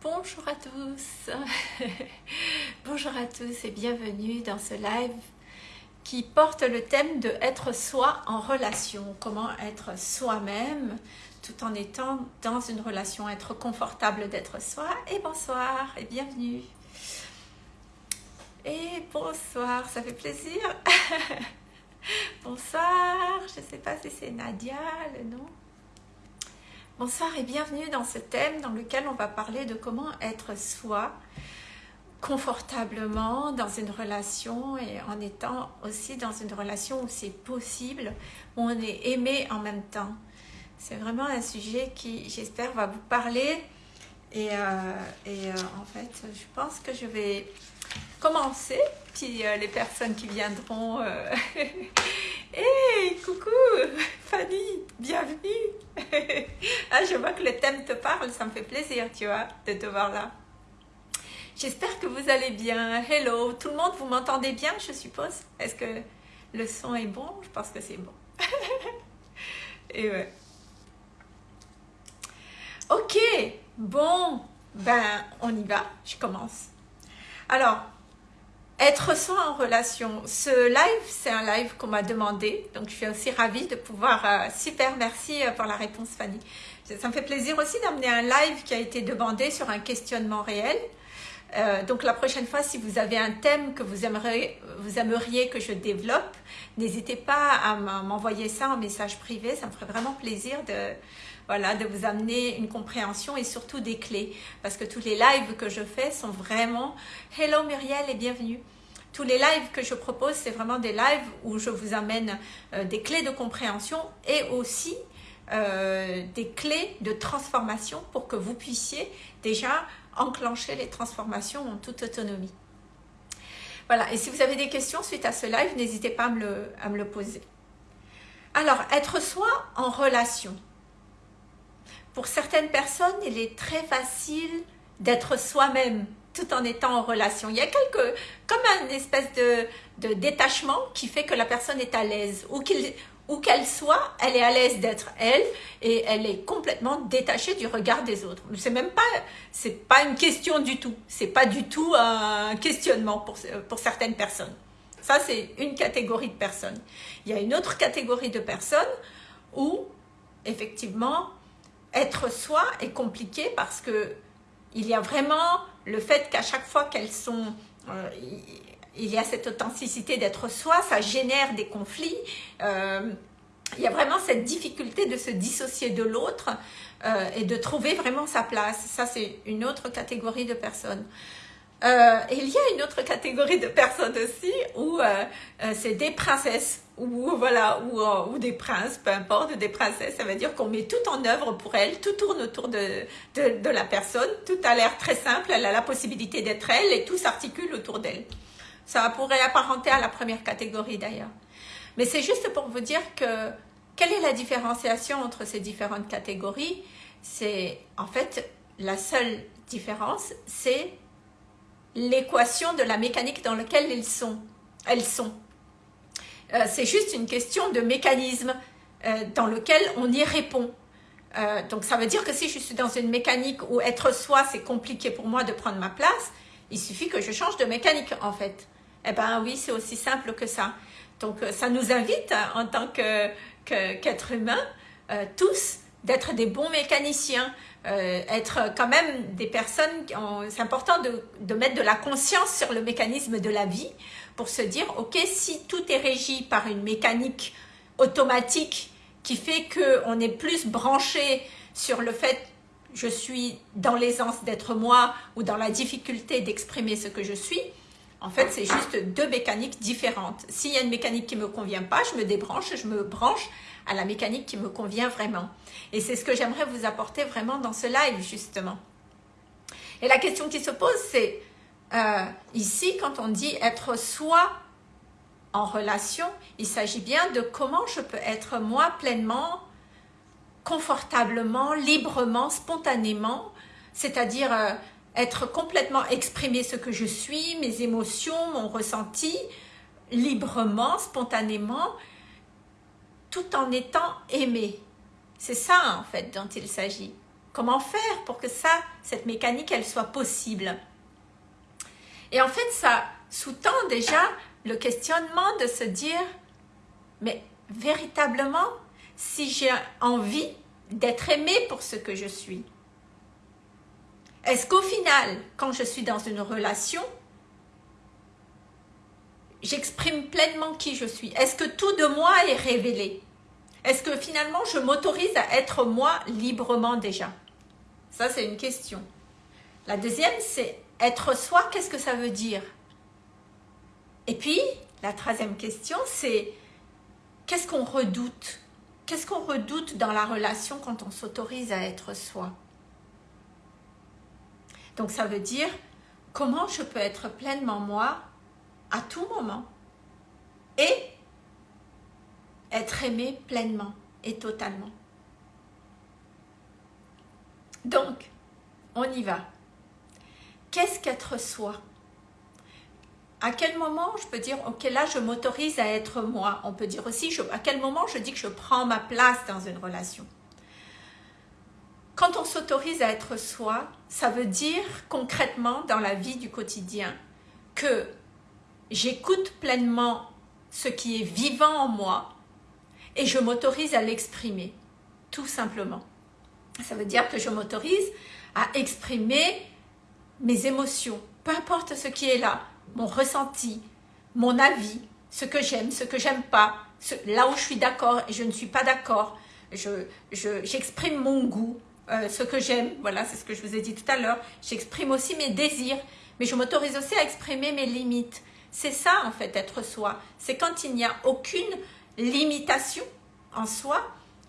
Bonjour à tous, bonjour à tous et bienvenue dans ce live qui porte le thème de être soi en relation, comment être soi-même tout en étant dans une relation, être confortable d'être soi. Et bonsoir et bienvenue. Et bonsoir, ça fait plaisir. bonsoir, je ne sais pas si c'est Nadia le nom. Bonsoir et bienvenue dans ce thème dans lequel on va parler de comment être soi confortablement dans une relation et en étant aussi dans une relation où c'est possible, où on est aimé en même temps. C'est vraiment un sujet qui, j'espère, va vous parler. Et, euh, euh, en fait, je pense que je vais commencer. Puis euh, les personnes qui viendront... Hé, coucou Fanny, bienvenue Ah, je vois que le thème te parle, ça me fait plaisir, tu vois, de te voir là. J'espère que vous allez bien. Hello, tout le monde, vous m'entendez bien, je suppose? Est-ce que le son est bon? Je pense que c'est bon. Et ouais. Ok, bon, ben on y va, je commence. Alors, être soi en relation. Ce live, c'est un live qu'on m'a demandé, donc je suis aussi ravie de pouvoir... Euh, super, merci euh, pour la réponse Fanny. Ça me fait plaisir aussi d'amener un live qui a été demandé sur un questionnement réel. Euh, donc la prochaine fois, si vous avez un thème que vous vous aimeriez que je développe, n'hésitez pas à m'envoyer ça en message privé, ça me ferait vraiment plaisir de, voilà, de vous amener une compréhension et surtout des clés. Parce que tous les lives que je fais sont vraiment « Hello Muriel et bienvenue ». Tous les lives que je propose, c'est vraiment des lives où je vous amène euh, des clés de compréhension et aussi euh, des clés de transformation pour que vous puissiez déjà enclencher les transformations en toute autonomie. Voilà, et si vous avez des questions suite à ce live, n'hésitez pas à me, le, à me le poser. Alors, être soi en relation. Pour certaines personnes, il est très facile d'être soi-même tout en étant en relation. Il y a quelque, comme une espèce de, détachement qui fait que la personne est à l'aise ou qu'elle soit, elle est à l'aise d'être elle et elle est complètement détachée du regard des autres. C'est même pas, c'est pas une question du tout. C'est pas du tout un questionnement pour certaines personnes. Ça, c'est une catégorie de personnes. Il y a une autre catégorie de personnes où, effectivement, être soi est compliqué parce que il y a vraiment le fait qu'à chaque fois qu'elles sont... Euh, il y a cette authenticité d'être soi, ça génère des conflits. Euh, il y a vraiment cette difficulté de se dissocier de l'autre euh, et de trouver vraiment sa place. Ça, c'est une autre catégorie de personnes. Il y a une autre catégorie de personnes aussi où c'est des princesses ou voilà ou, ou, des princes, peu importe, des princesses. Ça veut dire qu'on met tout en œuvre pour elles, tout tourne autour de, de, la personne, tout a l'air très simple, elle a la possibilité d'être elle et tout s'articule autour d'elle. Ça pourrait apparenter à la première catégorie d'ailleurs. Mais c'est juste pour vous dire que quelle est la différenciation entre ces différentes catégories? C'est en fait la seule différence, c'est l'équation de la mécanique dans laquelle elles sont. Elles sont. Euh, c'est juste une question de mécanisme euh, dans lequel on y répond. Euh, donc ça veut dire que si je suis dans une mécanique où être soi, c'est compliqué pour moi de prendre ma place, il suffit que je change de mécanique en fait. Eh bien oui, c'est aussi simple que ça. Donc ça nous invite en tant qu'être humain, tous, d'être des bons mécaniciens, euh, être quand même des personnes, c'est important de, de, mettre de la conscience sur le mécanisme de la vie pour se dire, ok, si tout est régi par une mécanique automatique qui fait qu'on est plus branché sur le fait je suis dans l'aisance d'être moi ou dans la difficulté d'exprimer ce que je suis, en fait, c'est juste deux mécaniques différentes. S'il y a une mécanique qui ne me convient pas, je me débranche, je me branche à la mécanique qui me convient vraiment. Et c'est ce que j'aimerais vous apporter vraiment dans ce live, justement. Et la question qui se pose, c'est euh, ici, quand on dit être soi en relation, il s'agit bien de comment je peux être moi pleinement, confortablement, librement, spontanément, c'est-à-dire euh, être complètement exprimer ce que je suis, mes émotions, mon ressenti, librement, spontanément, tout en étant aimé. C'est ça en fait dont il s'agit. Comment faire pour que ça, cette mécanique, elle soit possible? Et en fait, ça sous-tend déjà le questionnement de se dire, mais véritablement, si j'ai envie d'être aimé pour ce que je suis, est-ce qu'au final, quand je suis dans une relation, j'exprime pleinement qui je suis? Est-ce que tout de moi est révélé? Est-ce que finalement, je m'autorise à être moi librement déjà? Ça, c'est une question. La deuxième, c'est être soi, qu'est-ce que ça veut dire? Et puis, la troisième question, c'est qu'est-ce qu'on redoute? Qu'est-ce qu'on redoute dans la relation quand on s'autorise à être soi? Donc ça veut dire comment je peux être pleinement moi à tout moment et être aimé pleinement et totalement. Donc, on y va. Qu'est-ce qu'être soi? À quel moment je peux dire, ok, là, je m'autorise à être moi? On peut dire aussi, à quel moment je dis que je prends ma place dans une relation? Quand on s'autorise à être soi, ça veut dire concrètement dans la vie du quotidien que j'écoute pleinement ce qui est vivant en moi et je m'autorise à l'exprimer, tout simplement. Ça veut dire que je m'autorise à exprimer mes émotions, peu importe ce qui est là, mon ressenti, mon avis, ce que j'aime, ce que j'aime pas, là où je suis d'accord et je ne suis pas d'accord. J'exprime je, mon goût, euh, ce que j'aime, voilà, c'est ce que je vous ai dit tout à l'heure. J'exprime aussi mes désirs, mais je m'autorise aussi à exprimer mes limites. C'est ça, en fait, être soi. C'est quand il n'y a aucune limitation en soi,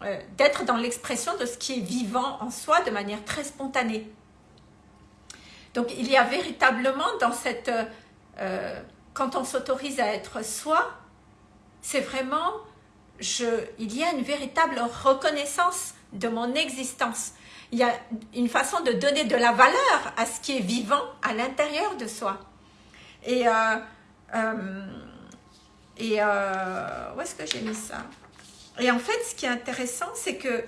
euh, d'être dans l'expression de ce qui est vivant en soi de manière très spontanée. Donc, il y a véritablement dans cette euh, quand on s'autorise à être soi, c'est vraiment, je, il y a une véritable reconnaissance de mon existence. Il y a une façon de donner de la valeur à ce qui est vivant à l'intérieur de soi. Et, euh, euh, et où est-ce que j'ai mis ça? Et en fait, ce qui est intéressant, c'est que...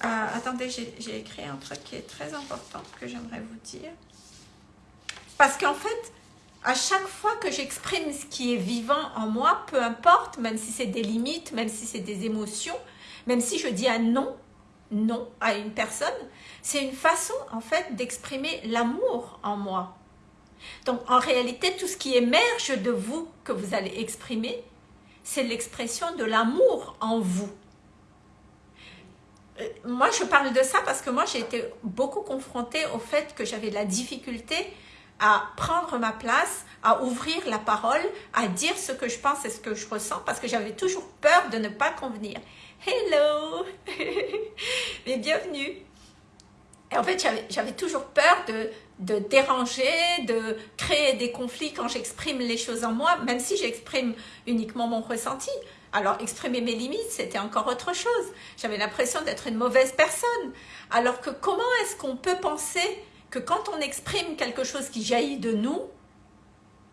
attendez, j'ai écrit un truc qui est très important que j'aimerais vous dire. Parce qu'en fait, à chaque fois que j'exprime ce qui est vivant en moi, peu importe, même si c'est des limites, même si c'est des émotions, même si je dis un non, non à une personne, c'est une façon en fait d'exprimer l'amour en moi. Donc en réalité, tout ce qui émerge de vous que vous allez exprimer, c'est l'expression de l'amour en vous. Euh, moi, je parle de ça parce que moi, j'ai été beaucoup confrontée au fait que j'avais de la difficulté à prendre ma place, à ouvrir la parole, à dire ce que je pense et ce que je ressens parce que j'avais toujours peur de ne pas convenir. Hello bienvenue Et en fait, j'avais toujours peur de, de déranger, de créer des conflits quand j'exprime les choses en moi, même si j'exprime uniquement mon ressenti. Alors, exprimer mes limites, c'était encore autre chose. J'avais l'impression d'être une mauvaise personne. Alors que comment est-ce qu'on peut penser que quand on exprime quelque chose qui jaillit de nous,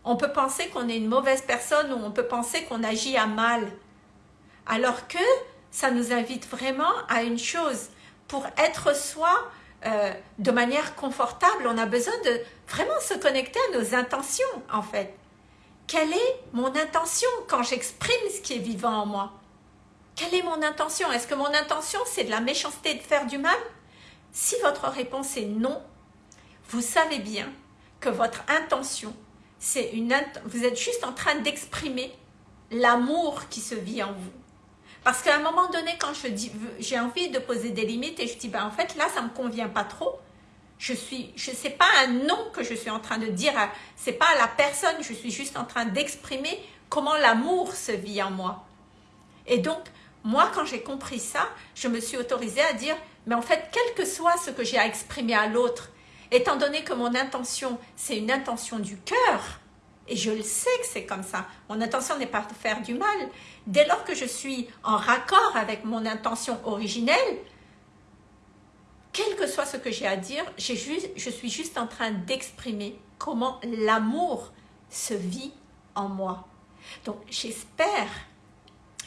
on peut penser qu'on est une mauvaise personne ou on peut penser qu'on agit à mal? Alors que ça nous invite vraiment à une chose. Pour être soi euh, de manière confortable, on a besoin de vraiment se connecter à nos intentions en fait. Quelle est mon intention quand j'exprime ce qui est vivant en moi? Quelle est mon intention? Est-ce que mon intention c'est de la méchanceté de faire du mal? Si votre réponse est non, vous savez bien que votre intention, c'est une vous êtes juste en train d'exprimer l'amour qui se vit en vous. Parce qu'à un moment donné, quand je dis, j'ai envie de poser des limites et je dis, ben en fait, là, ça me convient pas trop. Je suis, je sais pas un nom que je suis en train de dire, c'est pas à la personne, je suis juste en train d'exprimer comment l'amour se vit en moi. Et donc, moi, quand j'ai compris ça, je me suis autorisée à dire, mais en fait, quel que soit ce que j'ai à exprimer à l'autre, Étant donné que mon intention, c'est une intention du cœur, et je le sais que c'est comme ça, mon intention n'est pas de faire du mal. Dès lors que je suis en raccord avec mon intention originelle, quel que soit ce que j'ai à dire, je suis juste en train d'exprimer comment l'amour se vit en moi. Donc j'espère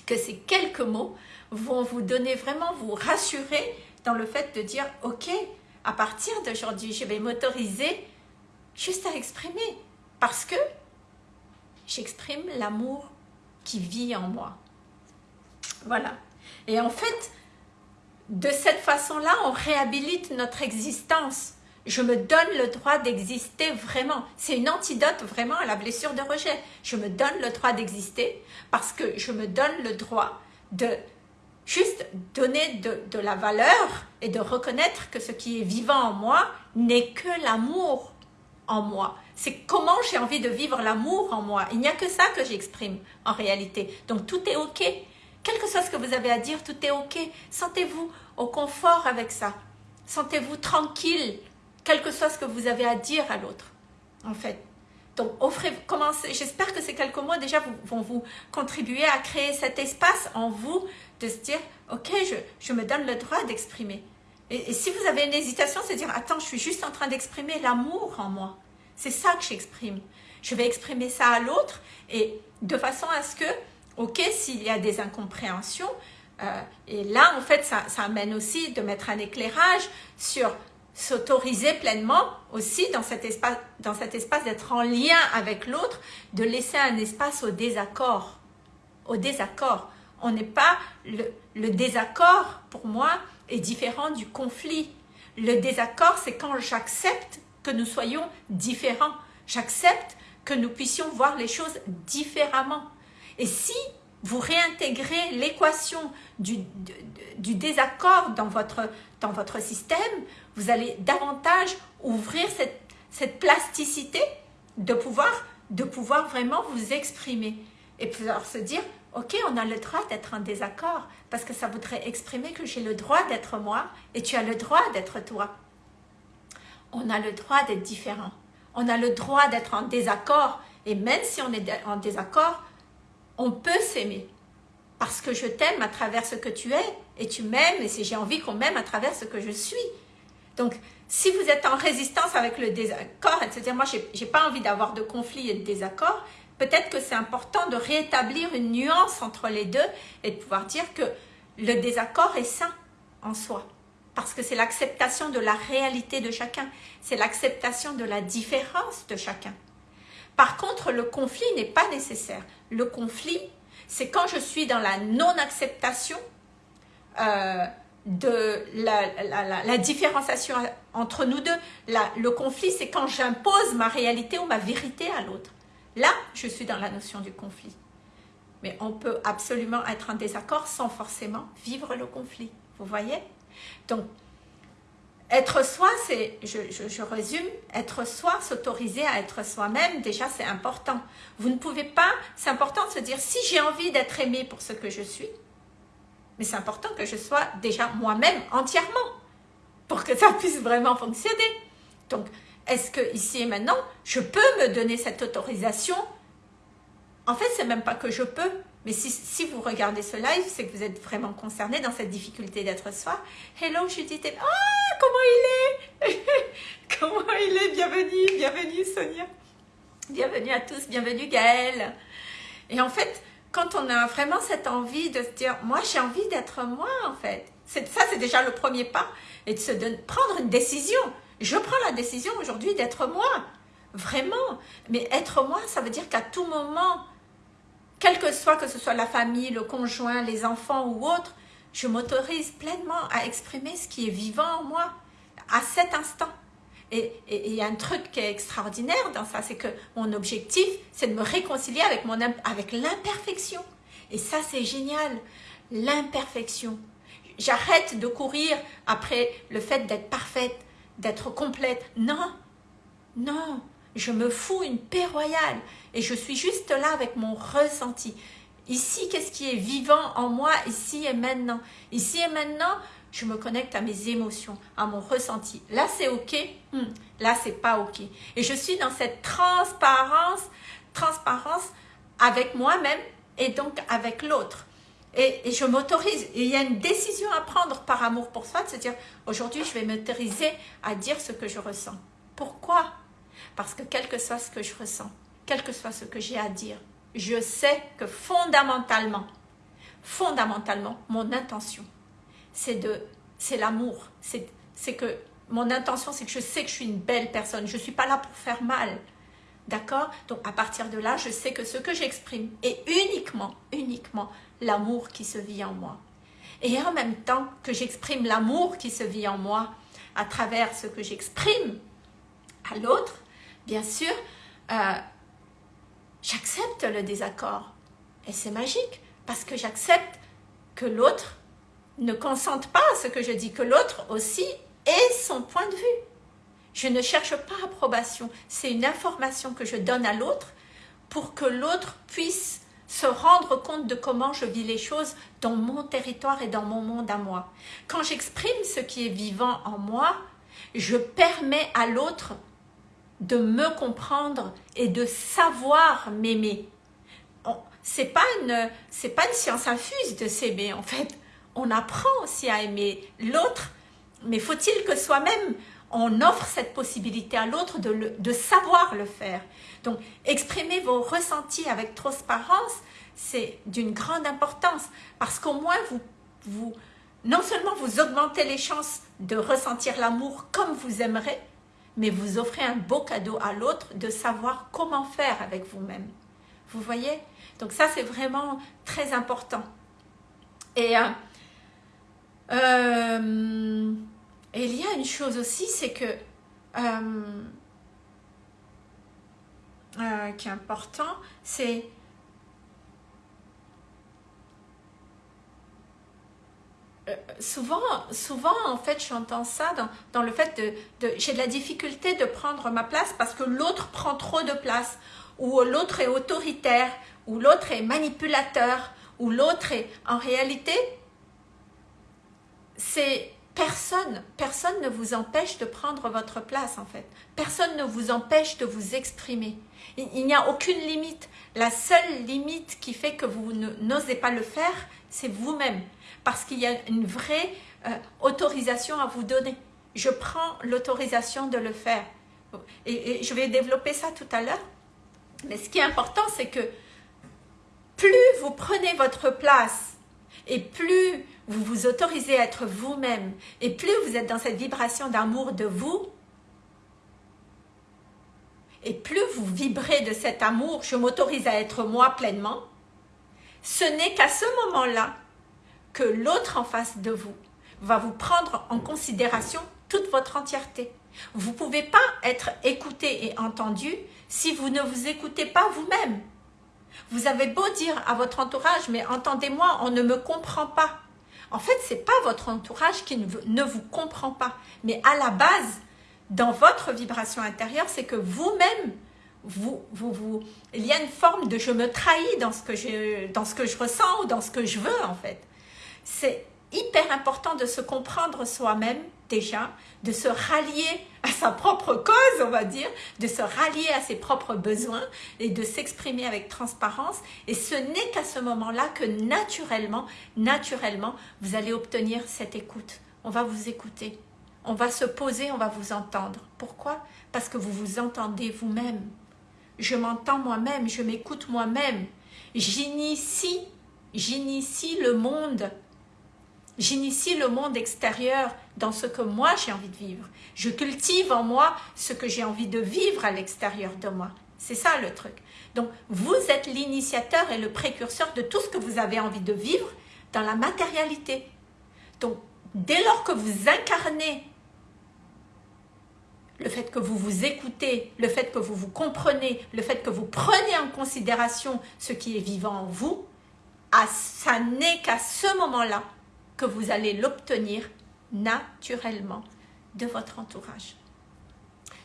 que ces quelques mots vont vous donner vraiment, vous rassurer dans le fait de dire, ok, à partir d'aujourd'hui, je vais m'autoriser juste à exprimer parce que j'exprime l'amour qui vit en moi. Voilà. Et en fait, de cette façon-là, on réhabilite notre existence. Je me donne le droit d'exister vraiment. C'est une antidote vraiment à la blessure de rejet. Je me donne le droit d'exister parce que je me donne le droit de juste donner de, la valeur et de reconnaître que ce qui est vivant en moi n'est que l'amour en moi. C'est comment j'ai envie de vivre l'amour en moi. Il n'y a que ça que j'exprime en réalité. Donc tout est ok. Quel que soit ce que vous avez à dire, tout est ok. Sentez-vous au confort avec ça. Sentez-vous tranquille, quel que soit ce que vous avez à dire à l'autre, en fait. Donc, offrez, commencez, j'espère que ces quelques mots déjà vont vous contribuer à créer cet espace en vous de se dire, ok, je, je me donne le droit d'exprimer. Et, et, si vous avez une hésitation, c'est dire, attends, je suis juste en train d'exprimer l'amour en moi. C'est ça que j'exprime. Je vais exprimer ça à l'autre et de façon à ce que, ok, s'il y a des incompréhensions, euh, et là, en fait, ça, ça amène aussi de mettre un éclairage sur s'autoriser pleinement aussi dans cet espace, d'être en lien avec l'autre, de laisser un espace au désaccord. Au désaccord. On n'est pas le, le désaccord pour moi est différent du conflit. Le désaccord, c'est quand j'accepte que nous soyons différents. J'accepte que nous puissions voir les choses différemment. Et si vous réintégrez l'équation du, du, désaccord dans votre, dans votre système, vous allez davantage ouvrir cette, cette plasticité de pouvoir, de pouvoir vraiment vous exprimer. Et pouvoir se dire, ok, on a le droit d'être en désaccord, parce que ça voudrait exprimer que j'ai le droit d'être moi, et tu as le droit d'être toi. On a le droit d'être différent. On a le droit d'être en désaccord, et même si on est en désaccord, on peut s'aimer parce que je t'aime à travers ce que tu es et tu m'aimes et j'ai envie qu'on m'aime à travers ce que je suis. Donc, si vous êtes en résistance avec le désaccord, etc., moi, je n'ai pas envie d'avoir de conflit et de désaccord, peut-être que c'est important de rétablir une nuance entre les deux et de pouvoir dire que le désaccord est sain en soi. Parce que c'est l'acceptation de la réalité de chacun. C'est l'acceptation de la différence de chacun. Par contre, le conflit n'est pas nécessaire. Le conflit, c'est quand je suis dans la non-acceptation euh, de la, différenciation entre nous deux. Le conflit, c'est quand j'impose ma réalité ou ma vérité à l'autre. Là, je suis dans la notion du conflit. Mais on peut absolument être en désaccord sans forcément vivre le conflit. Vous voyez? Donc, être soi, c'est, je, je, je, résume, être soi, s'autoriser à être soi-même, déjà c'est important. Vous ne pouvez pas, c'est important de se dire, si j'ai envie d'être aimé pour ce que je suis, mais c'est important que je sois déjà moi-même entièrement, pour que ça puisse vraiment fonctionner. Donc, est-ce que ici et maintenant, je peux me donner cette autorisation? En fait, c'est même pas que je peux, mais si, vous regardez ce live, c'est que vous êtes vraiment concerné dans cette difficulté d'être soi. Hello Judith. Ah, comment il est Comment il est Bienvenue, bienvenue Sonia. Bienvenue à tous, bienvenue Gaëlle. Et en fait, quand on a vraiment cette envie de se dire, moi j'ai envie d'être moi en fait. Ça, c'est déjà le premier pas. Et de se prendre une décision. Je prends la décision aujourd'hui d'être moi. Vraiment. Mais être moi, ça veut dire qu'à tout moment, quel que soit, que ce soit la famille, le conjoint, les enfants ou autre, je m'autorise pleinement à exprimer ce qui est vivant en moi, à cet instant. Et il y a un truc qui est extraordinaire dans ça, c'est que mon objectif, c'est de me réconcilier avec, mon, avec l'imperfection. Et ça, c'est génial, l'imperfection. J'arrête de courir après le fait d'être parfaite, d'être complète. Non, non, je me fous une paix royale et je suis juste là avec mon ressenti. Ici, qu'est-ce qui est vivant en moi, ici et maintenant? Ici et maintenant, je me connecte à mes émotions, à mon ressenti. Là, c'est OK? Hmm. Là, c'est pas OK. Et je suis dans cette transparence, transparence avec moi-même et donc avec l'autre. Et, et, je m'autorise. Il y a une décision à prendre par amour pour soi, de se dire, aujourd'hui, je vais m'autoriser à dire ce que je ressens. Pourquoi? Parce que quel que soit ce que je ressens, quel que soit ce que j'ai à dire, je sais que fondamentalement, fondamentalement, mon intention, c'est de, c'est l'amour, c'est que mon intention, c'est que je sais que je suis une belle personne. Je ne suis pas là pour faire mal. D'accord? Donc, à partir de là, je sais que ce que j'exprime est uniquement, uniquement l'amour qui se vit en moi. Et en même temps que j'exprime l'amour qui se vit en moi à travers ce que j'exprime à l'autre, bien sûr, euh, j'accepte le désaccord. Et c'est magique parce que j'accepte que l'autre ne consente pas à ce que je dis, que l'autre aussi ait son point de vue. Je ne cherche pas approbation, c'est une information que je donne à l'autre pour que l'autre puisse se rendre compte de comment je vis les choses dans mon territoire et dans mon monde à moi. Quand j'exprime ce qui est vivant en moi, je permets à l'autre de me comprendre et de savoir m'aimer. C'est pas une c'est pas une science infuse de s'aimer en fait. On apprend aussi à aimer l'autre, mais faut-il que soi-même on offre cette possibilité à l'autre de, de savoir le faire. Donc, exprimer vos ressentis avec transparence, c'est d'une grande importance parce qu'au moins, vous, vous, non seulement vous augmentez les chances de ressentir l'amour comme vous aimerez, mais vous offrez un beau cadeau à l'autre de savoir comment faire avec vous-même. Vous voyez? Donc ça, c'est vraiment très important. Et, euh, euh, et, il y a une chose aussi, c'est que euh, qui est important, c'est Euh, souvent, souvent, en fait, j'entends ça dans, le fait de, j'ai de la difficulté de prendre ma place parce que l'autre prend trop de place, ou l'autre est autoritaire, ou l'autre est manipulateur, ou l'autre est... En réalité, c'est personne, personne ne vous empêche de prendre votre place, en fait. Personne ne vous empêche de vous exprimer. Il n'y a aucune limite. La seule limite qui fait que vous n'osez pas le faire, c'est vous-même parce qu'il y a une vraie euh, autorisation à vous donner. Je prends l'autorisation de le faire. Et, je vais développer ça tout à l'heure. Mais ce qui est important, c'est que plus vous prenez votre place et plus vous vous autorisez à être vous-même et plus vous êtes dans cette vibration d'amour de vous, et plus vous vibrez de cet amour, je m'autorise à être moi pleinement, ce n'est qu'à ce moment-là que l'autre en face de vous va vous prendre en considération toute votre entièreté. Vous ne pouvez pas être écouté et entendu si vous ne vous écoutez pas vous-même. Vous avez beau dire à votre entourage, mais entendez-moi, on ne me comprend pas. En fait, ce n'est pas votre entourage qui ne vous comprend pas. Mais à la base, dans votre vibration intérieure, c'est que vous-même, vous, vous, vous, il y a une forme de je me trahis dans ce, que je, dans ce que je ressens ou dans ce que je veux en fait c'est hyper important de se comprendre soi-même déjà, de se rallier à sa propre cause, on va dire, de se rallier à ses propres besoins et de s'exprimer avec transparence. Et ce n'est qu'à ce moment-là que naturellement, naturellement, vous allez obtenir cette écoute. On va vous écouter. On va se poser, on va vous entendre. Pourquoi? Parce que vous vous entendez vous-même. Je m'entends moi-même, je m'écoute moi-même. J'initie, j'initie le monde J'initie le monde extérieur dans ce que moi j'ai envie de vivre. Je cultive en moi ce que j'ai envie de vivre à l'extérieur de moi. C'est ça le truc. Donc, vous êtes l'initiateur et le précurseur de tout ce que vous avez envie de vivre dans la matérialité. Donc, dès lors que vous incarnez le fait que vous vous écoutez, le fait que vous vous comprenez, le fait que vous prenez en considération ce qui est vivant en vous, ça n'est qu'à ce moment-là que vous allez l'obtenir naturellement de votre entourage.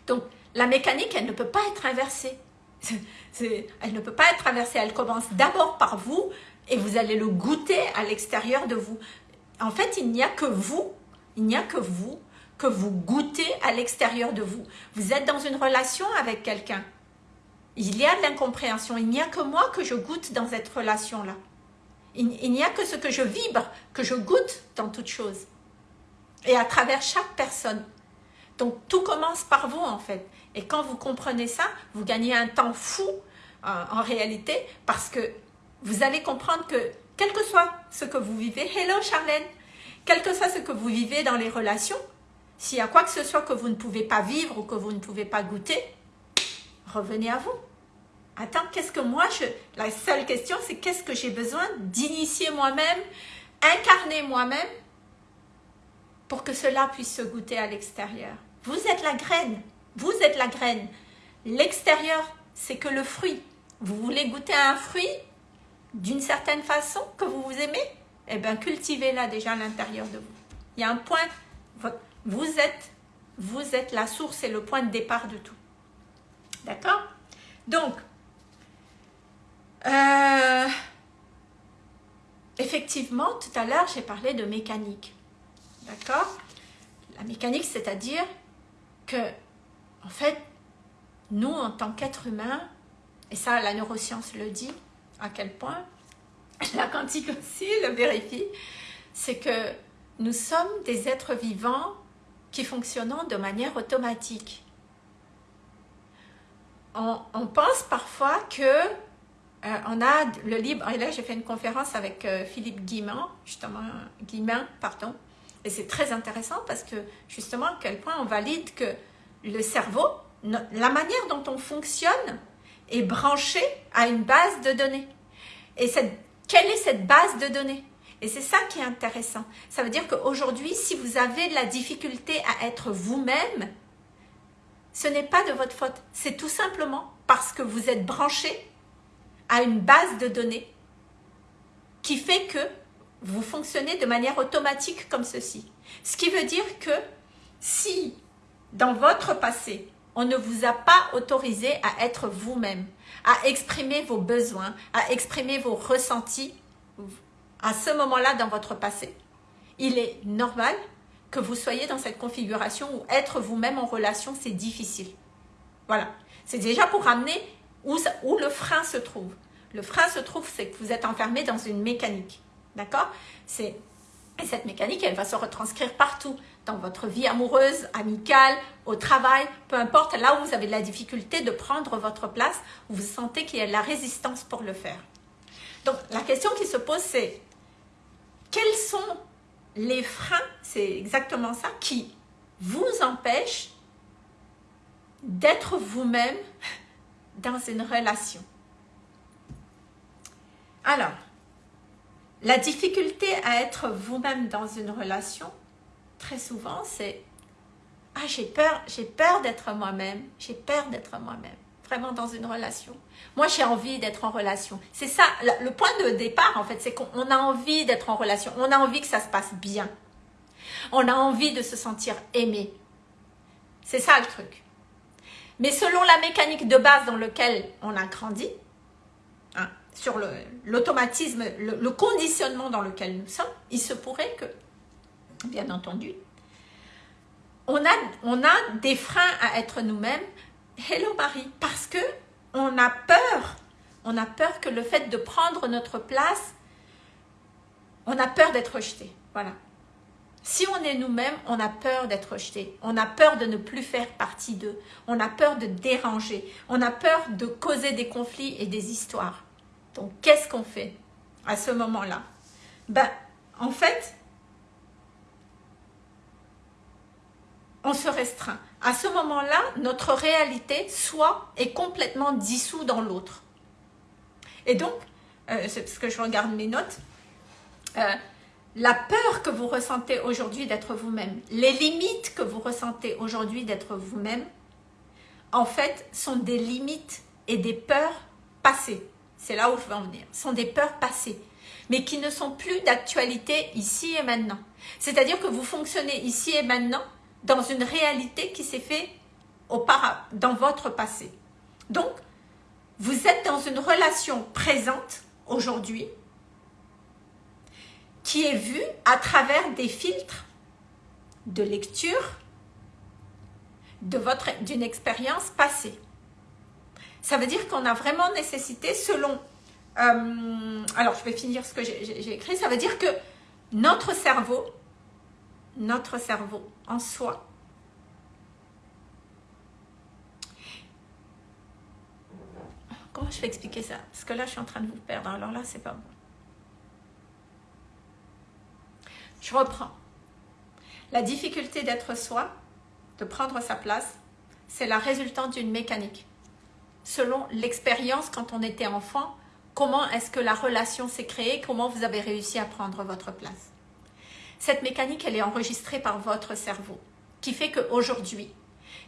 Donc, la mécanique, elle ne peut pas être inversée. elle ne peut pas être inversée. Elle commence d'abord par vous et vous allez le goûter à l'extérieur de vous. En fait, il n'y a que vous, il n'y a que vous, que vous goûtez à l'extérieur de vous. Vous êtes dans une relation avec quelqu'un. Il y a de l'incompréhension. Il n'y a que moi que je goûte dans cette relation-là. Il, n'y a que ce que je vibre, que je goûte dans toute chose. Et à travers chaque personne. Donc tout commence par vous en fait. Et quand vous comprenez ça, vous gagnez un temps fou euh, en réalité parce que vous allez comprendre que quel que soit ce que vous vivez, hello Charlène, quel que soit ce que vous vivez dans les relations, S'il y a quoi que ce soit que vous ne pouvez pas vivre ou que vous ne pouvez pas goûter, revenez à vous. Attends, qu'est-ce que moi, je... la seule question, c'est qu'est-ce que j'ai besoin d'initier moi-même, incarner moi-même, pour que cela puisse se goûter à l'extérieur. Vous êtes la graine, vous êtes la graine. L'extérieur, c'est que le fruit. Vous voulez goûter un fruit d'une certaine façon que vous vous aimez? Eh bien, cultivez-la déjà à l'intérieur de vous. Il y a un point, vous êtes, vous êtes la source et le point de départ de tout. D'accord? Donc, euh, effectivement, tout à l'heure, j'ai parlé de mécanique. D'accord? La mécanique, c'est-à-dire que, en fait, nous, en tant qu'êtres humains, et ça, la neuroscience le dit, à quel point, la quantique aussi le vérifie, c'est que nous sommes des êtres vivants qui fonctionnent de manière automatique. On, pense parfois que euh, on a le libre, et là j'ai fait une conférence avec euh, Philippe Guimand, justement, Guimain, pardon, et c'est très intéressant parce que justement à quel point on valide que le cerveau, la manière dont on fonctionne est branchée à une base de données. Et cette, quelle est cette base de données? Et c'est ça qui est intéressant. Ça veut dire qu'aujourd'hui, si vous avez de la difficulté à être vous-même, ce n'est pas de votre faute. C'est tout simplement parce que vous êtes branché à une base de données qui fait que vous fonctionnez de manière automatique comme ceci. Ce qui veut dire que si dans votre passé, on ne vous a pas autorisé à être vous-même, à exprimer vos besoins, à exprimer vos ressentis à ce moment-là dans votre passé. Il est normal que vous soyez dans cette configuration où être vous-même en relation, c'est difficile. Voilà. C'est déjà pour ramener où, le frein se trouve? Le frein se trouve, c'est que vous êtes enfermé dans une mécanique. D'accord? Et cette mécanique, elle va se retranscrire partout dans votre vie amoureuse, amicale, au travail, peu importe, là où vous avez de la difficulté de prendre votre place, où vous sentez qu'il y a de la résistance pour le faire. Donc, la question qui se pose, c'est quels sont les freins, c'est exactement ça, qui vous empêchent d'être vous-même dans une relation Alors, la difficulté à être vous-même dans une relation, très souvent, c'est « Ah, j'ai peur, j'ai peur d'être moi-même, j'ai peur d'être moi-même. » Vraiment dans une relation. Moi, j'ai envie d'être en relation. C'est ça, le point de départ, en fait, c'est qu'on a envie d'être en relation. On a envie que ça se passe bien. On a envie de se sentir aimé. C'est ça le truc. Mais selon la mécanique de base dans laquelle on a grandi, hein, sur l'automatisme, le conditionnement dans lequel nous sommes, il se pourrait que bien entendu. On a, on a des freins à être nous-mêmes. Hello Marie, parce que on a peur. On a peur que le fait de prendre notre place, on a peur d'être rejeté. Voilà. Si on est nous-mêmes, on a peur d'être rejeté. On a peur de ne plus faire partie d'eux. On a peur de déranger. On a peur de causer des conflits et des histoires. Donc, qu'est-ce qu'on fait à ce moment-là? Ben, en fait, on se restreint. À ce moment-là, notre réalité soit est complètement dissous dans l'autre. Et donc, euh, c'est parce que je regarde mes notes, euh, la peur que vous ressentez aujourd'hui d'être vous-même, les limites que vous ressentez aujourd'hui d'être vous-même, en fait, sont des limites et des peurs passées. C'est là où je veux en venir. sont des peurs passées, mais qui ne sont plus d'actualité ici et maintenant. C'est-à-dire que vous fonctionnez ici et maintenant dans une réalité qui s'est faite dans votre passé. Donc, vous êtes dans une relation présente aujourd'hui qui est vue à travers des filtres de lecture d'une expérience passée. Ça veut dire qu'on a vraiment nécessité selon... Euh, alors, je vais finir ce que j'ai écrit. Ça veut dire que notre cerveau notre cerveau en soi. Comment je vais expliquer ça? Parce que là, je suis en train de vous perdre. Alors là, c'est pas bon. Je reprends. La difficulté d'être soi, de prendre sa place, c'est la résultante d'une mécanique. Selon l'expérience quand on était enfant, comment est-ce que la relation s'est créée, comment vous avez réussi à prendre votre place? Cette mécanique, elle est enregistrée par votre cerveau, qui fait qu'aujourd'hui,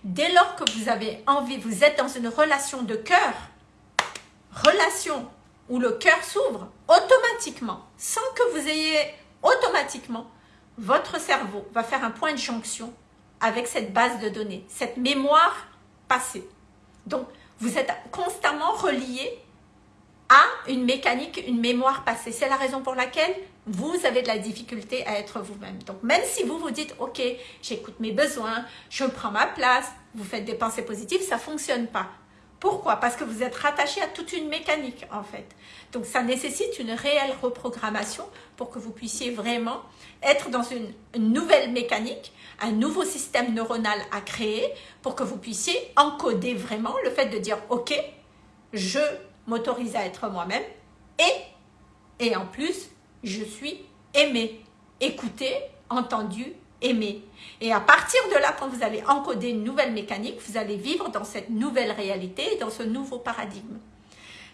dès lors que vous avez envie, vous êtes dans une relation de cœur, relation où le cœur s'ouvre automatiquement, sans que vous ayez automatiquement, votre cerveau va faire un point de jonction avec cette base de données, cette mémoire passée. Donc, vous êtes constamment relié à une mécanique, une mémoire passée. C'est la raison pour laquelle vous avez de la difficulté à être vous-même. Donc, même si vous vous dites, ok, j'écoute mes besoins, je prends ma place, vous faites des pensées positives, ça ne fonctionne pas. Pourquoi? Parce que vous êtes rattaché à toute une mécanique, en fait. Donc, ça nécessite une réelle reprogrammation pour que vous puissiez vraiment être dans une, nouvelle mécanique, un nouveau système neuronal à créer pour que vous puissiez encoder vraiment le fait de dire « Ok, je m'autorise à être moi-même et, et en plus, je suis aimé, écouté, entendu, aimé. Et à partir de là, quand vous allez encoder une nouvelle mécanique, vous allez vivre dans cette nouvelle réalité, dans ce nouveau paradigme.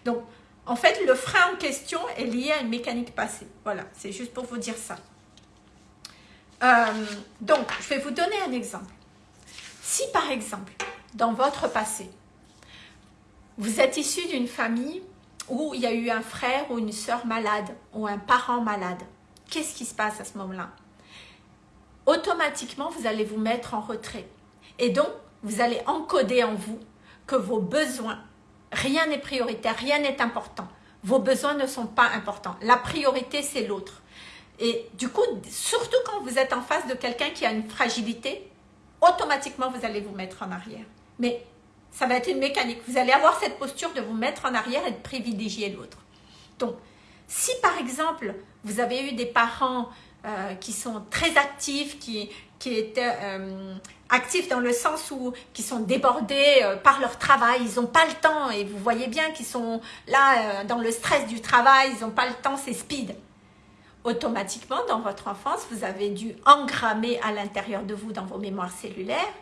Donc, en fait, le frein en question est lié à une mécanique passée. Voilà, c'est juste pour vous dire ça. Euh, donc, je vais vous donner un exemple. Si par exemple, dans votre passé, vous êtes issu d'une famille où il y a eu un frère ou une sœur malade ou un parent malade, qu'est-ce qui se passe à ce moment-là? Automatiquement, vous allez vous mettre en retrait. Et donc, vous allez encoder en vous que vos besoins, rien n'est prioritaire, rien n'est important. Vos besoins ne sont pas importants. La priorité, c'est l'autre. Et du coup, surtout quand vous êtes en face de quelqu'un qui a une fragilité, automatiquement, vous allez vous mettre en arrière. Mais ça va être une mécanique. Vous allez avoir cette posture de vous mettre en arrière et de privilégier l'autre. Donc, si par exemple, vous avez eu des parents euh, qui sont très actifs, qui, qui étaient euh, actifs dans le sens où qui sont débordés euh, par leur travail, ils n'ont pas le temps et vous voyez bien qu'ils sont là dans le stress du travail, ils n'ont pas le temps, c'est speed automatiquement, dans votre enfance, vous avez dû engrammer à l'intérieur de vous, dans vos mémoires cellulaires,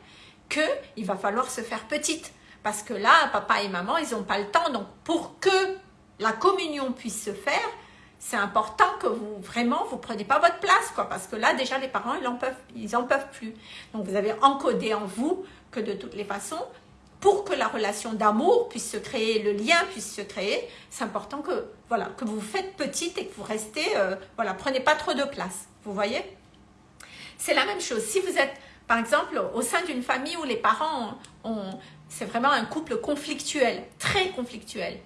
qu'il va falloir se faire petite. Parce que là, papa et maman, ils n'ont pas le temps. Donc, pour que la communion puisse se faire, c'est important que vous, vraiment, vous preniez pas votre place, quoi. Parce que là, déjà, les parents, ils en peuvent, ils en peuvent plus. Donc, vous avez encodé en vous que de toutes les façons, pour que la relation d'amour puisse se créer, le lien puisse se créer, c'est important que, voilà, que vous faites petite et que vous restez, euh, voilà, prenez pas trop de place, vous voyez? C'est la même chose, si vous êtes, par exemple, au sein d'une famille où les parents c'est vraiment un couple conflictuel, très conflictuel,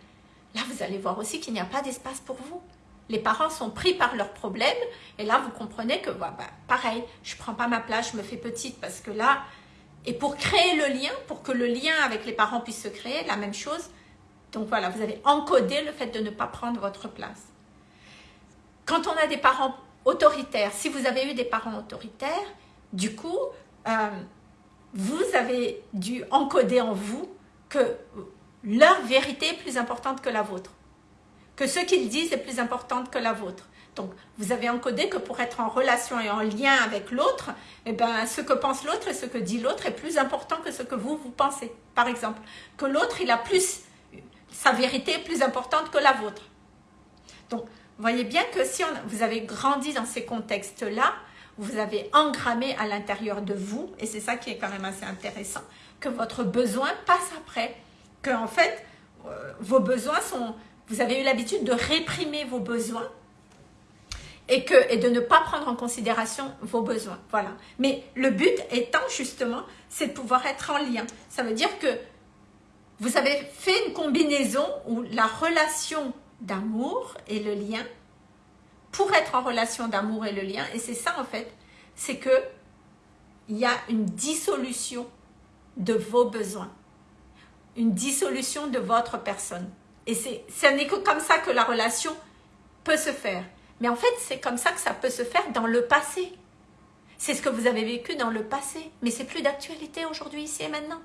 là vous allez voir aussi qu'il n'y a pas d'espace pour vous. Les parents sont pris par leurs problèmes et là vous comprenez que, bah, pareil, je prends pas ma place, je me fais petite parce que là, et pour créer le lien, pour que le lien avec les parents puisse se créer, la même chose. Donc voilà, vous avez encodé le fait de ne pas prendre votre place. Quand on a des parents autoritaires, si vous avez eu des parents autoritaires, du coup, euh, vous avez dû encoder en vous que leur vérité est plus importante que la vôtre. Que ce qu'ils disent est plus important que la vôtre. Donc, vous avez encodé que pour être en relation et en lien avec l'autre, eh ben, ce que pense l'autre et ce que dit l'autre est plus important que ce que vous, vous pensez. Par exemple, que l'autre, il a plus, sa vérité est plus importante que la vôtre. Donc, voyez bien que si vous avez grandi dans ces contextes-là, vous avez engrammé à l'intérieur de vous, et c'est ça qui est quand même assez intéressant, que votre besoin passe après. Que en fait, euh, vos besoins sont... Vous avez eu l'habitude de réprimer vos besoins et, que, et de ne pas prendre en considération vos besoins. Voilà. Mais le but étant justement, c'est de pouvoir être en lien. Ça veut dire que vous avez fait une combinaison où la relation d'amour et le lien, pour être en relation d'amour et le lien, et c'est ça en fait, c'est que il y a une dissolution de vos besoins, une dissolution de votre personne. Et ce n'est que comme ça que la relation peut se faire. Mais en fait, c'est comme ça que ça peut se faire dans le passé. C'est ce que vous avez vécu dans le passé. Mais c'est plus d'actualité aujourd'hui, ici et maintenant.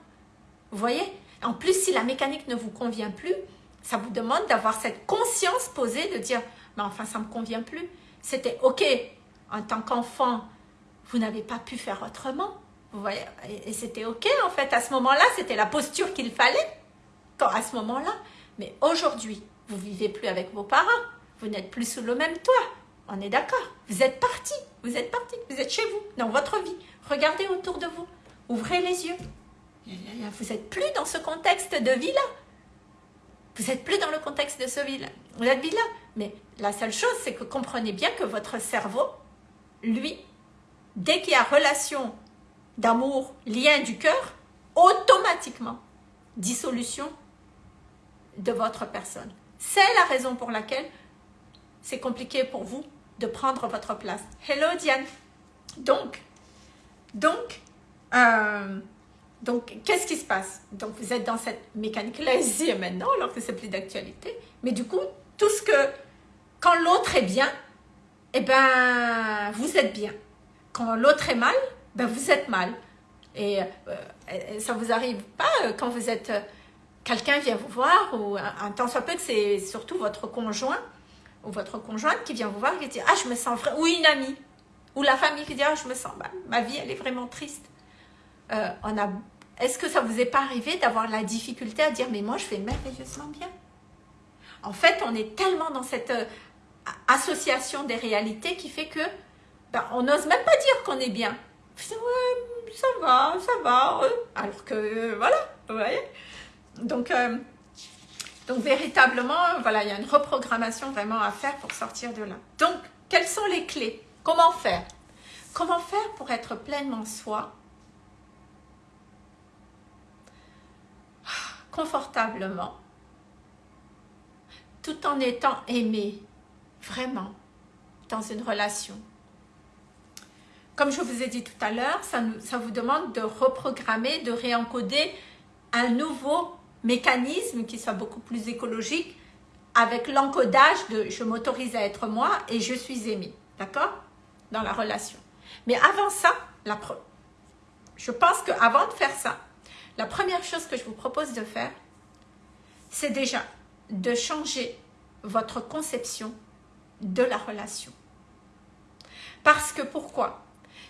Vous voyez? En plus, si la mécanique ne vous convient plus, ça vous demande d'avoir cette conscience posée de dire « Mais enfin, ça ne me convient plus. » C'était OK, en tant qu'enfant, vous n'avez pas pu faire autrement. Vous voyez? Et, c'était ok en fait, à ce moment-là, c'était la posture qu'il fallait, quand, à ce moment-là. Mais aujourd'hui, vous vivez plus avec vos parents, vous n'êtes plus sous le même toit. On est d'accord Vous êtes parti, vous êtes parti, vous êtes chez vous, dans votre vie. Regardez autour de vous, ouvrez les yeux. Vous n'êtes plus dans ce contexte de vie-là. Vous n'êtes plus dans le contexte de ce vie-là. Vous êtes vie-là. Mais la seule chose, c'est que comprenez bien que votre cerveau, lui, dès qu'il y a relation d'amour, lien du cœur, automatiquement, dissolution de votre personne. C'est la raison pour laquelle c'est compliqué pour vous de prendre votre place. Hello Diane. Donc, donc, euh, donc, qu'est-ce qui se passe? Donc, vous êtes dans cette mécanique-là ici et maintenant, alors que c'est plus d'actualité. Mais du coup, tout ce que, quand l'autre est bien, eh ben, vous êtes bien. Quand l'autre est mal, ben, vous êtes mal. Et euh, ça vous arrive pas euh, quand vous êtes, euh, quelqu'un vient vous voir, ou un, temps soit peu que c'est surtout votre conjoint, ou votre conjointe qui vient vous voir et qui dit « Ah, je me sens vrai », ou une amie, ou la famille qui dit « Ah, je me sens, bah, ma vie, elle est vraiment triste on a est-ce que ça vous est pas arrivé d'avoir la difficulté à dire « mais moi, je fais merveilleusement bien ». En fait, on est tellement dans cette association des réalités qui fait que ben, on n'ose même pas dire qu'on est bien. Ça va, ça va. Alors que, voilà, vous voyez. Donc, euh, donc véritablement, il y a une reprogrammation vraiment à faire pour sortir de là. Donc, quelles sont les clés? Comment faire? Comment faire pour être pleinement soi? Confortablement. Tout en étant aimé vraiment dans une relation. Comme je vous ai dit tout à l'heure, ça, ça, vous demande de reprogrammer, de réencoder un nouveau mécanisme qui soit beaucoup plus écologique avec l'encodage de « je m'autorise à être moi et je suis aimé ». D'accord? Dans la relation. Mais avant ça, la je pense qu'avant de faire ça, la première chose que je vous propose de faire, c'est déjà de changer votre conception de la relation. Parce que pourquoi?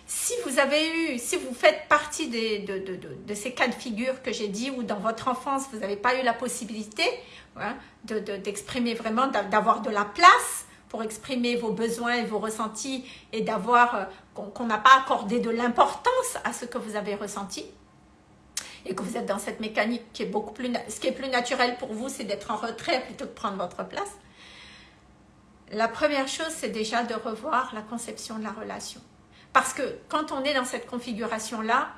Si vous avez eu, si vous faites partie de, ces cas de figure que j'ai dit, ou dans votre enfance, vous n'avez pas eu la possibilité hein, d'exprimer vraiment, d'avoir de la place pour exprimer vos besoins et vos ressentis et d'avoir, euh, qu'on n'a pas accordé de l'importance à ce que vous avez ressenti, et que vous êtes dans cette mécanique qui est beaucoup plus, ce qui est plus naturel pour vous, c'est d'être en retrait plutôt que de prendre votre place. La première chose, c'est déjà de revoir la conception de la relation. Parce que quand on est dans cette configuration-là,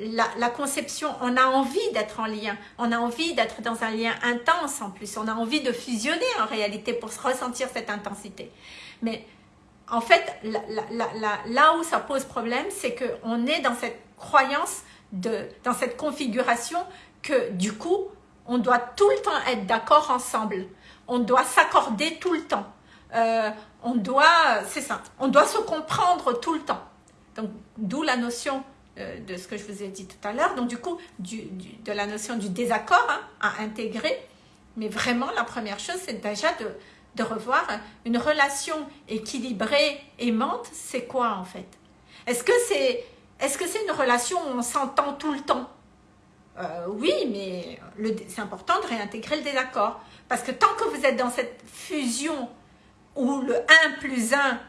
la, conception, on a envie d'être en lien, on a envie d'être dans un lien intense en plus, on a envie de fusionner en réalité pour ressentir cette intensité. Mais en fait, là où ça pose problème, c'est qu'on est dans cette croyance, de, dans cette configuration que du coup, on doit tout le temps être d'accord ensemble, on doit s'accorder tout le temps. Euh, on doit, c'est ça, on doit se comprendre tout le temps. Donc, d'où la notion euh, de ce que je vous ai dit tout à l'heure, donc du coup, de la notion du désaccord hein, à intégrer. Mais vraiment, la première chose, c'est déjà de, revoir une relation équilibrée, aimante, c'est quoi en fait? Est-ce que c'est est -ce une relation où on s'entend tout le temps? Euh, Oui, mais c'est important de réintégrer le désaccord. Parce que tant que vous êtes dans cette fusion où le 1 plus 1,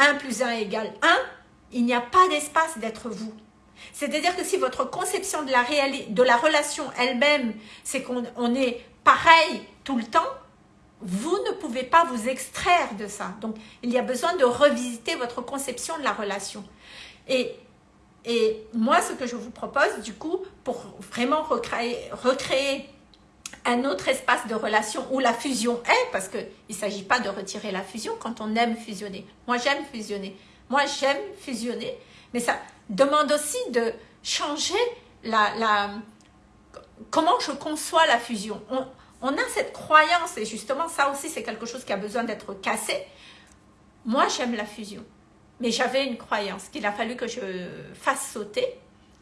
1 plus 1 égale 1, il n'y a pas d'espace d'être vous. C'est-à-dire que si votre conception de la, de la relation elle-même, c'est qu'on est pareil tout le temps, vous ne pouvez pas vous extraire de ça. Donc, il y a besoin de revisiter votre conception de la relation. Et, et moi, ce que je vous propose, du coup, pour vraiment recréer, recréer un autre espace de relation où la fusion est, parce qu'il ne s'agit pas de retirer la fusion quand on aime fusionner. Moi, j'aime fusionner. Moi, j'aime fusionner, mais ça demande aussi de changer la, la comment je conçois la fusion. On, on a cette croyance, et justement, ça aussi, c'est quelque chose qui a besoin d'être cassé. Moi, j'aime la fusion, mais j'avais une croyance qu'il a fallu que je fasse sauter.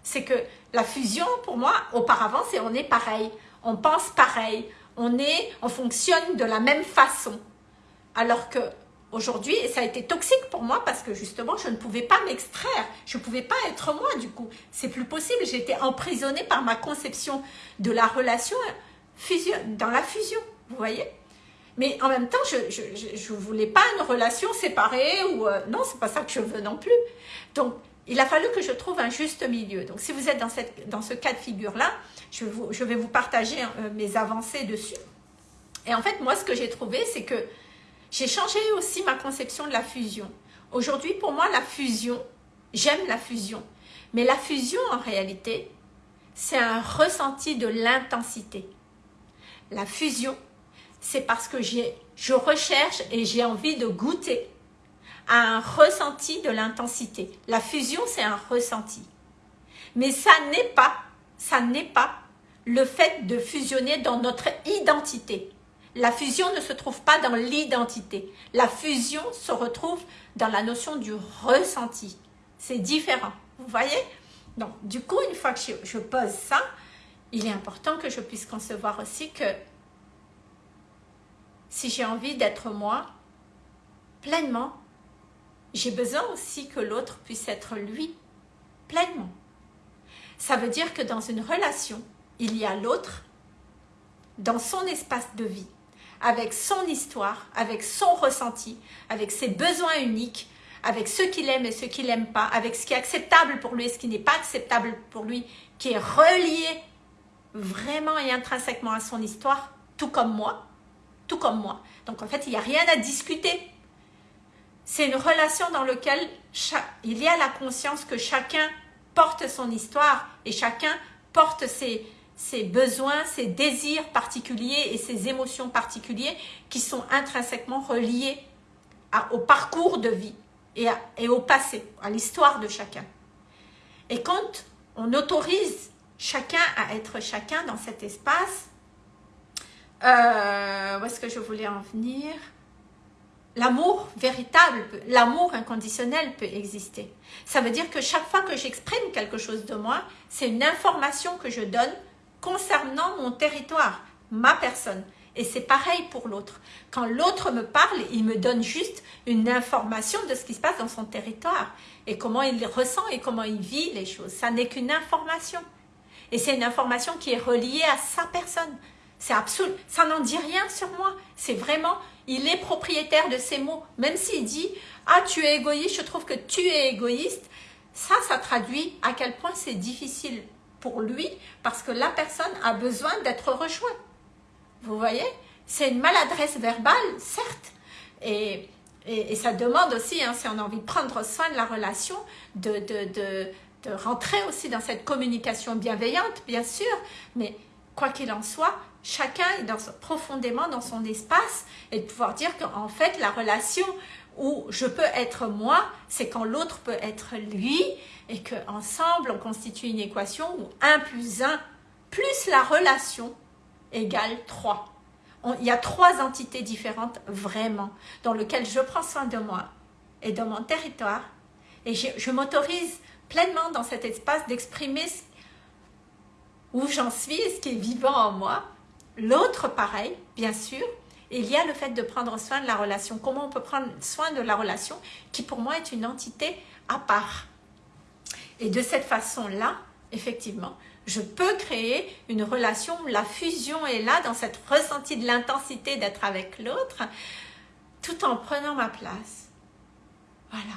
C'est que la fusion, pour moi, auparavant, c'est on est pareil on pense pareil, on est, on fonctionne de la même façon. Alors que aujourd'hui ça a été toxique pour moi parce que justement je ne pouvais pas m'extraire, je ne pouvais pas être moi du coup. C'est plus possible, j'étais emprisonnée par ma conception de la relation fusion, dans la fusion, vous voyez? Mais en même temps, je ne voulais pas une relation séparée ou euh, non, c'est pas ça que je veux non plus. Donc, il a fallu que je trouve un juste milieu. Donc, si vous êtes dans, cette, dans ce cas de figure-là, je, vais vous partager euh, mes avancées dessus. Et en fait, moi, ce que j'ai trouvé, c'est que j'ai changé aussi ma conception de la fusion. Aujourd'hui, pour moi, la fusion, j'aime la fusion. Mais la fusion, en réalité, c'est un ressenti de l'intensité. La fusion, c'est parce que je recherche et j'ai envie de goûter à un ressenti de l'intensité. La fusion, c'est un ressenti. Mais ça n'est pas, ça n'est pas le fait de fusionner dans notre identité. La fusion ne se trouve pas dans l'identité. La fusion se retrouve dans la notion du ressenti. C'est différent. Vous voyez? Donc, du coup, une fois que je pose ça, il est important que je puisse concevoir aussi que si j'ai envie d'être moi, pleinement, j'ai besoin aussi que l'autre puisse être lui, pleinement. Ça veut dire que dans une relation, il y a l'autre dans son espace de vie, avec son histoire, avec son ressenti, avec ses besoins uniques, avec ce qu'il aime et ce qu'il n'aime pas, avec ce qui est acceptable pour lui et ce qui n'est pas acceptable pour lui, qui est relié vraiment et intrinsèquement à son histoire, tout comme moi, tout comme moi. Donc en fait, il n'y a rien à discuter. C'est une relation dans laquelle il y a la conscience que chacun porte son histoire et chacun porte ses, ses besoins, ses désirs particuliers et ses émotions particulières qui sont intrinsèquement reliés au parcours de vie et, au passé, à l'histoire de chacun. Et quand on autorise chacun à être chacun dans cet espace, euh, où est-ce que je voulais en venir? L'amour véritable, l'amour inconditionnel peut exister. Ça veut dire que chaque fois que j'exprime quelque chose de moi, c'est une information que je donne concernant mon territoire, ma personne. Et c'est pareil pour l'autre. Quand l'autre me parle, il me donne juste une information de ce qui se passe dans son territoire et comment il ressent et comment il vit les choses. Ça n'est qu'une information. Et c'est une information qui est reliée à sa personne, c'est absolu. Ça n'en dit rien sur moi. C'est vraiment, il est propriétaire de ses mots. Même s'il dit, ah, tu es égoïste, je trouve que tu es égoïste. Ça, ça traduit à quel point c'est difficile pour lui parce que la personne a besoin d'être rejointe. Vous voyez? C'est une maladresse verbale, certes. Et, et, ça demande aussi, hein, si on a envie de prendre soin de la relation, de, de, de, rentrer aussi dans cette communication bienveillante, bien sûr. Mais quoi qu'il en soit, chacun est dans, profondément dans son espace et de pouvoir dire qu'en fait, la relation où je peux être moi, c'est quand l'autre peut être lui et qu'ensemble, on constitue une équation où 1 plus 1 plus la relation égale 3. il y a trois entités différentes vraiment dans lesquelles je prends soin de moi et de mon territoire et je, je m'autorise pleinement dans cet espace d'exprimer où j'en suis et ce qui est vivant en moi L'autre, pareil, bien sûr, il y a le fait de prendre soin de la relation. Comment on peut prendre soin de la relation qui pour moi est une entité à part. Et de cette façon-là, effectivement, je peux créer une relation où la fusion est là, dans cette ressenti de l'intensité d'être avec l'autre, tout en prenant ma place. Voilà,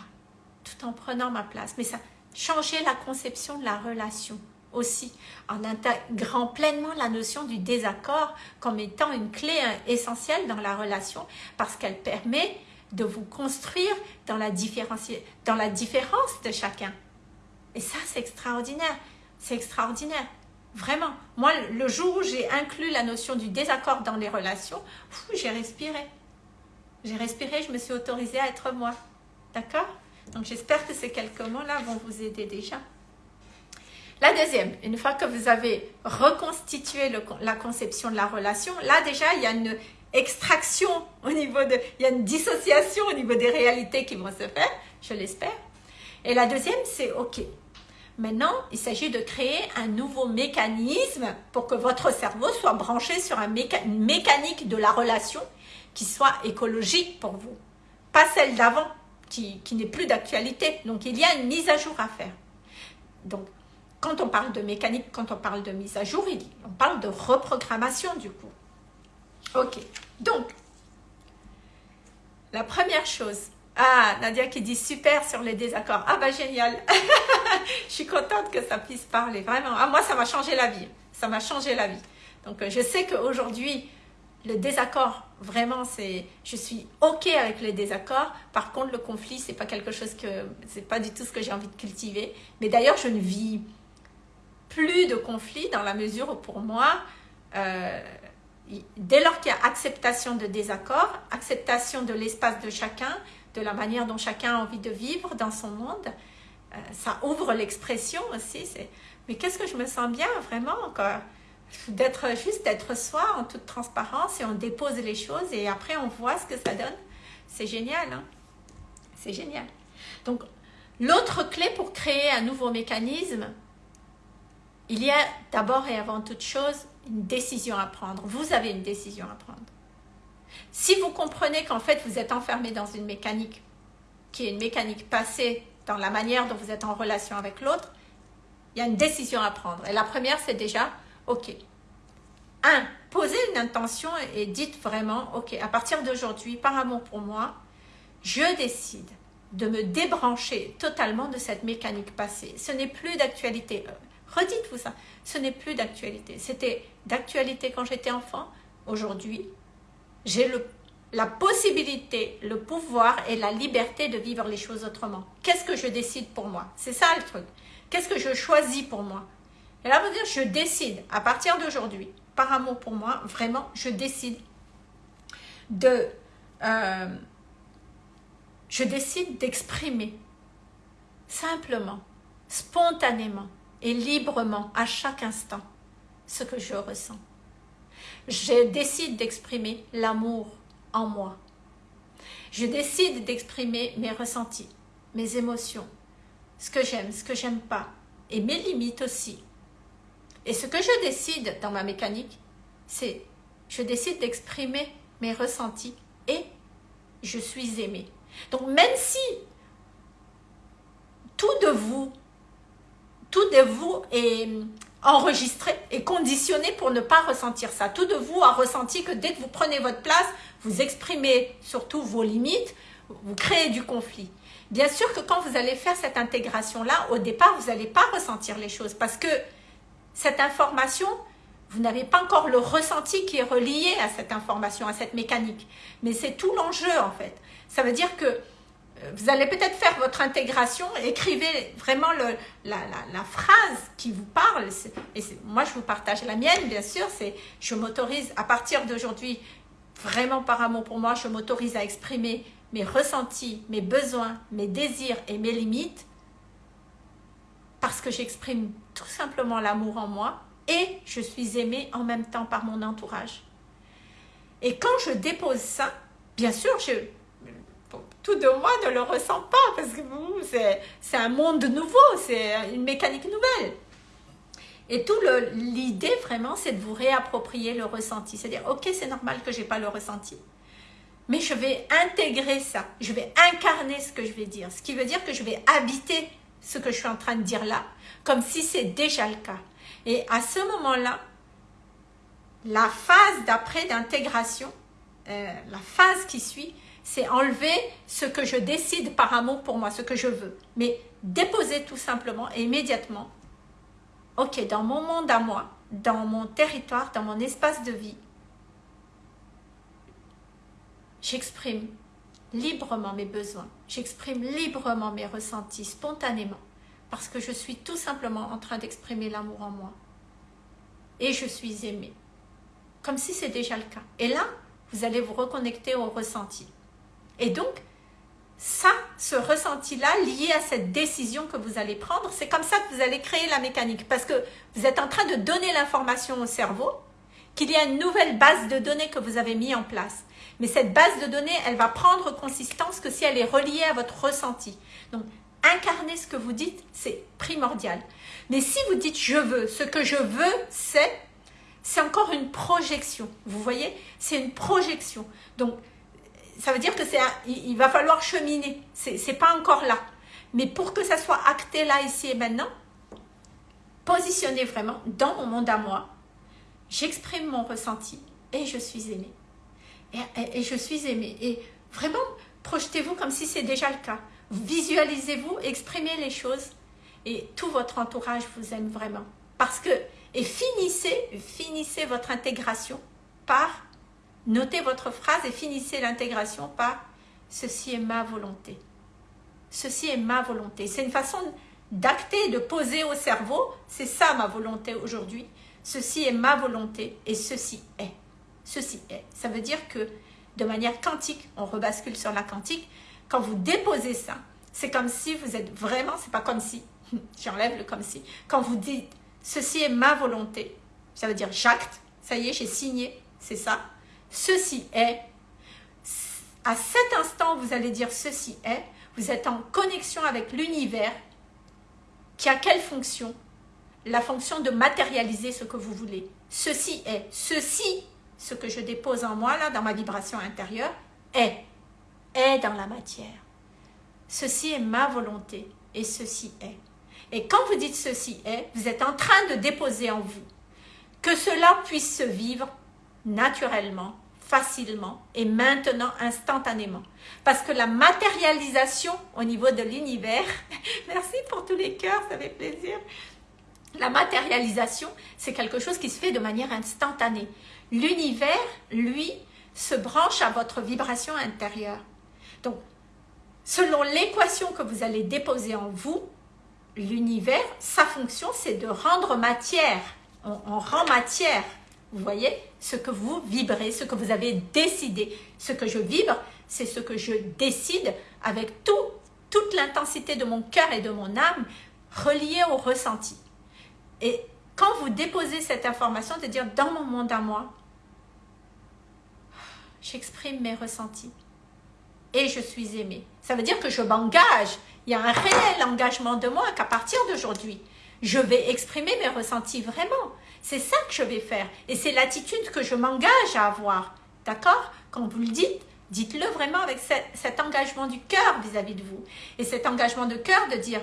tout en prenant ma place. Mais ça, changer la conception de la relation aussi, en intégrant pleinement la notion du désaccord comme étant une clé hein, essentielle dans la relation parce qu'elle permet de vous construire dans la, dans la différence de chacun. Et ça, c'est extraordinaire. C'est extraordinaire. Vraiment. Moi, le jour où j'ai inclus la notion du désaccord dans les relations, j'ai respiré. J'ai respiré, je me suis autorisée à être moi. D'accord? Donc, j'espère que ces quelques mots-là vont vous aider déjà. La deuxième, une fois que vous avez reconstitué la conception de la relation, là déjà, il y a une extraction au niveau de... Il y a une dissociation au niveau des réalités qui vont se faire, je l'espère. Et la deuxième, c'est OK. Maintenant, il s'agit de créer un nouveau mécanisme pour que votre cerveau soit branché sur un une mécanique de la relation qui soit écologique pour vous. pas celle d'avant, qui, qui n'est plus d'actualité. Donc, il y a une mise à jour à faire. Donc, quand on parle de mécanique, quand on parle de mise à jour, on parle de reprogrammation du coup. Ok, donc, la première chose, ah, Nadia qui dit super sur les désaccords. Ah bah génial. je suis contente que ça puisse parler, vraiment. Ah, moi, ça m'a changé la vie. Ça m'a changé la vie. Donc, euh, je sais qu'aujourd'hui, le désaccord, vraiment, c'est, je suis ok avec les désaccords. Par contre, le conflit, c'est pas quelque chose que, c'est pas du tout ce que j'ai envie de cultiver. Mais d'ailleurs, je ne vis plus de conflit dans la mesure où pour moi, euh, dès lors qu'il y a acceptation de désaccord, acceptation de l'espace de chacun, de la manière dont chacun a envie de vivre dans son monde, euh, ça ouvre l'expression aussi. Mais qu'est-ce que je me sens bien vraiment encore d'être juste d'être soi en toute transparence et on dépose les choses et après on voit ce que ça donne. C'est génial, hein? C'est génial. Donc, l'autre clé pour créer un nouveau mécanisme, il y a d'abord et avant toute chose une décision à prendre. Vous avez une décision à prendre. Si vous comprenez qu'en fait vous êtes enfermé dans une mécanique qui est une mécanique passée dans la manière dont vous êtes en relation avec l'autre, il y a une décision à prendre. Et la première, c'est déjà Ok. Un, posez une intention et dites vraiment, ok, à partir d'aujourd'hui, par amour pour moi, je décide de me débrancher totalement de cette mécanique passée. Ce n'est plus d'actualité. Redites-vous ça. Ce n'est plus d'actualité. C'était d'actualité quand j'étais enfant. Aujourd'hui, j'ai la possibilité, le pouvoir et la liberté de vivre les choses autrement. Qu'est-ce que je décide pour moi? C'est ça le truc. Qu'est-ce que je choisis pour moi? Et là, vous dire, je décide, à partir d'aujourd'hui, par amour pour moi, vraiment, je décide de... Euh, je décide d'exprimer simplement, spontanément librement à chaque instant ce que je ressens. Je décide d'exprimer l'amour en moi. Je décide d'exprimer mes ressentis, mes émotions, ce que j'aime, ce que j'aime pas, et mes limites aussi. Et ce que je décide dans ma mécanique, c'est je décide d'exprimer mes ressentis et je suis aimée. Donc même si tout de vous, tout de vous est enregistré et conditionné pour ne pas ressentir ça. Tout de vous a ressenti que dès que vous prenez votre place, vous exprimez surtout vos limites, vous créez du conflit. Bien sûr que quand vous allez faire cette intégration-là, au départ, vous n'allez pas ressentir les choses parce que cette information, vous n'avez pas encore le ressenti qui est relié à cette information, à cette mécanique. Mais c'est tout l'enjeu en fait. Ça veut dire que vous allez peut-être faire votre intégration, écrivez vraiment la, phrase qui vous parle. Moi, je vous partage la mienne, bien sûr. C'est je m'autorise à partir d'aujourd'hui, vraiment par amour pour moi, je m'autorise à exprimer mes ressentis, mes besoins, mes désirs et mes limites parce que j'exprime tout simplement l'amour en moi et je suis aimée en même temps par mon entourage. Et quand je dépose ça, bien sûr, je, tout de moi ne le ressent pas parce que c'est un monde nouveau, c'est une mécanique nouvelle. Et tout l'idée vraiment, c'est de vous réapproprier le ressenti. C'est-à-dire, ok, c'est normal que je n'ai pas le ressenti. Mais je vais intégrer ça. Je vais incarner ce que je vais dire. Ce qui veut dire que je vais habiter ce que je suis en train de dire là, comme si c'est déjà le cas. Et à ce moment-là, la phase d'après d'intégration, euh, la phase qui suit, c'est enlever ce que je décide par amour pour moi, ce que je veux. Mais déposer tout simplement et immédiatement, ok, dans mon monde à moi, dans mon territoire, dans mon espace de vie, j'exprime librement mes besoins. J'exprime librement mes ressentis, spontanément. Parce que je suis tout simplement en train d'exprimer l'amour en moi. Et je suis aimée. Comme si c'est déjà le cas. Et là, vous allez vous reconnecter au ressenti. Et donc, ça, ce ressenti-là, lié à cette décision que vous allez prendre, c'est comme ça que vous allez créer la mécanique. Parce que vous êtes en train de donner l'information au cerveau qu'il y a une nouvelle base de données que vous avez mis en place. Mais cette base de données, elle va prendre consistance que si elle est reliée à votre ressenti. Donc, incarner ce que vous dites, c'est primordial. Mais si vous dites « je veux », ce que je veux, c'est c'est encore une projection. Vous voyez C'est une projection. Donc, ça veut dire que c'est il va falloir cheminer. C'est pas encore là. Mais pour que ça soit acté là, ici et maintenant, positionnez vraiment dans mon monde à moi. J'exprime mon ressenti et je suis aimée. Et, et je suis aimée. Et vraiment, projetez-vous comme si c'est déjà le cas. Visualisez-vous, exprimez les choses et tout votre entourage vous aime vraiment. Parce que, et finissez, finissez votre intégration par Notez votre phrase et finissez l'intégration par « Ceci est ma volonté ». Ceci est ma volonté. C'est une façon d'acter, de poser au cerveau. C'est ça ma volonté aujourd'hui. Ceci est ma volonté et ceci est. Ceci est. Ça veut dire que de manière quantique, on rebascule sur la quantique, quand vous déposez ça, c'est comme si vous êtes vraiment, c'est pas comme si, j'enlève le comme si, quand vous dites ceci est ma volonté, ça veut dire j'acte, ça y est, j'ai signé, c'est ça, ceci est. À cet instant, vous allez dire ceci est. Vous êtes en connexion avec l'univers qui a quelle fonction? La fonction de matérialiser ce que vous voulez. Ceci est. Ceci, ce que je dépose en moi, là, dans ma vibration intérieure, est. Est dans la matière. Ceci est ma volonté et ceci est. Et quand vous dites ceci est, vous êtes en train de déposer en vous que cela puisse se vivre naturellement facilement et maintenant instantanément. Parce que la matérialisation au niveau de l'univers, merci pour tous les cœurs, ça fait plaisir. La matérialisation, c'est quelque chose qui se fait de manière instantanée. L'univers, lui, se branche à votre vibration intérieure. Donc, selon l'équation que vous allez déposer en vous, l'univers, sa fonction, c'est de rendre matière. on rend matière vous voyez ce que vous vibrez, ce que vous avez décidé. Ce que je vibre, c'est ce que je décide avec tout, toute l'intensité de mon cœur et de mon âme reliée au ressenti. Et quand vous déposez cette information, de dire dans mon monde à moi, j'exprime mes ressentis et je suis aimée. Ça veut dire que je m'engage. Il y a un réel engagement de moi qu'à partir d'aujourd'hui, je vais exprimer mes ressentis vraiment. C'est ça que je vais faire. Et c'est l'attitude que je m'engage à avoir. D'accord? Quand vous le dites, dites-le vraiment avec cet, engagement du cœur vis-à-vis de vous. Et cet engagement de cœur de dire,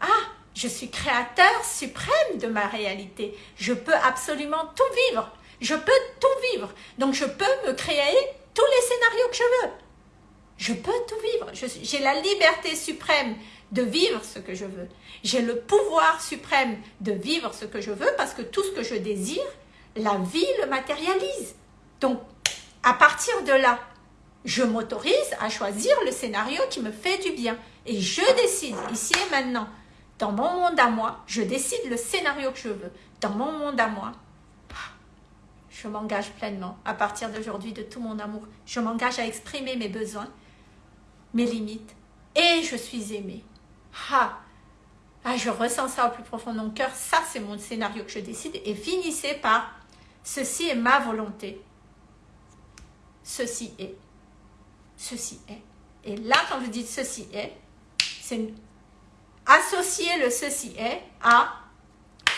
ah, je suis créateur suprême de ma réalité. Je peux absolument tout vivre. Je peux tout vivre. Donc je peux me créer tous les scénarios que je veux. Je peux tout vivre. J'ai la liberté suprême de vivre ce que je veux. J'ai le pouvoir suprême de vivre ce que je veux parce que tout ce que je désire, la vie le matérialise. Donc, à partir de là, je m'autorise à choisir le scénario qui me fait du bien. Et je décide, ici et maintenant, dans mon monde à moi, je décide le scénario que je veux. Dans mon monde à moi, je m'engage pleinement, à partir d'aujourd'hui, de tout mon amour. Je m'engage à exprimer mes besoins, mes limites, et je suis aimée. Ah, ah, je ressens ça au plus profond de mon cœur, ça c'est mon scénario que je décide, et finissez par ceci est ma volonté, ceci est, ceci est. Et là, quand vous dites ceci est, c'est associer le ceci est à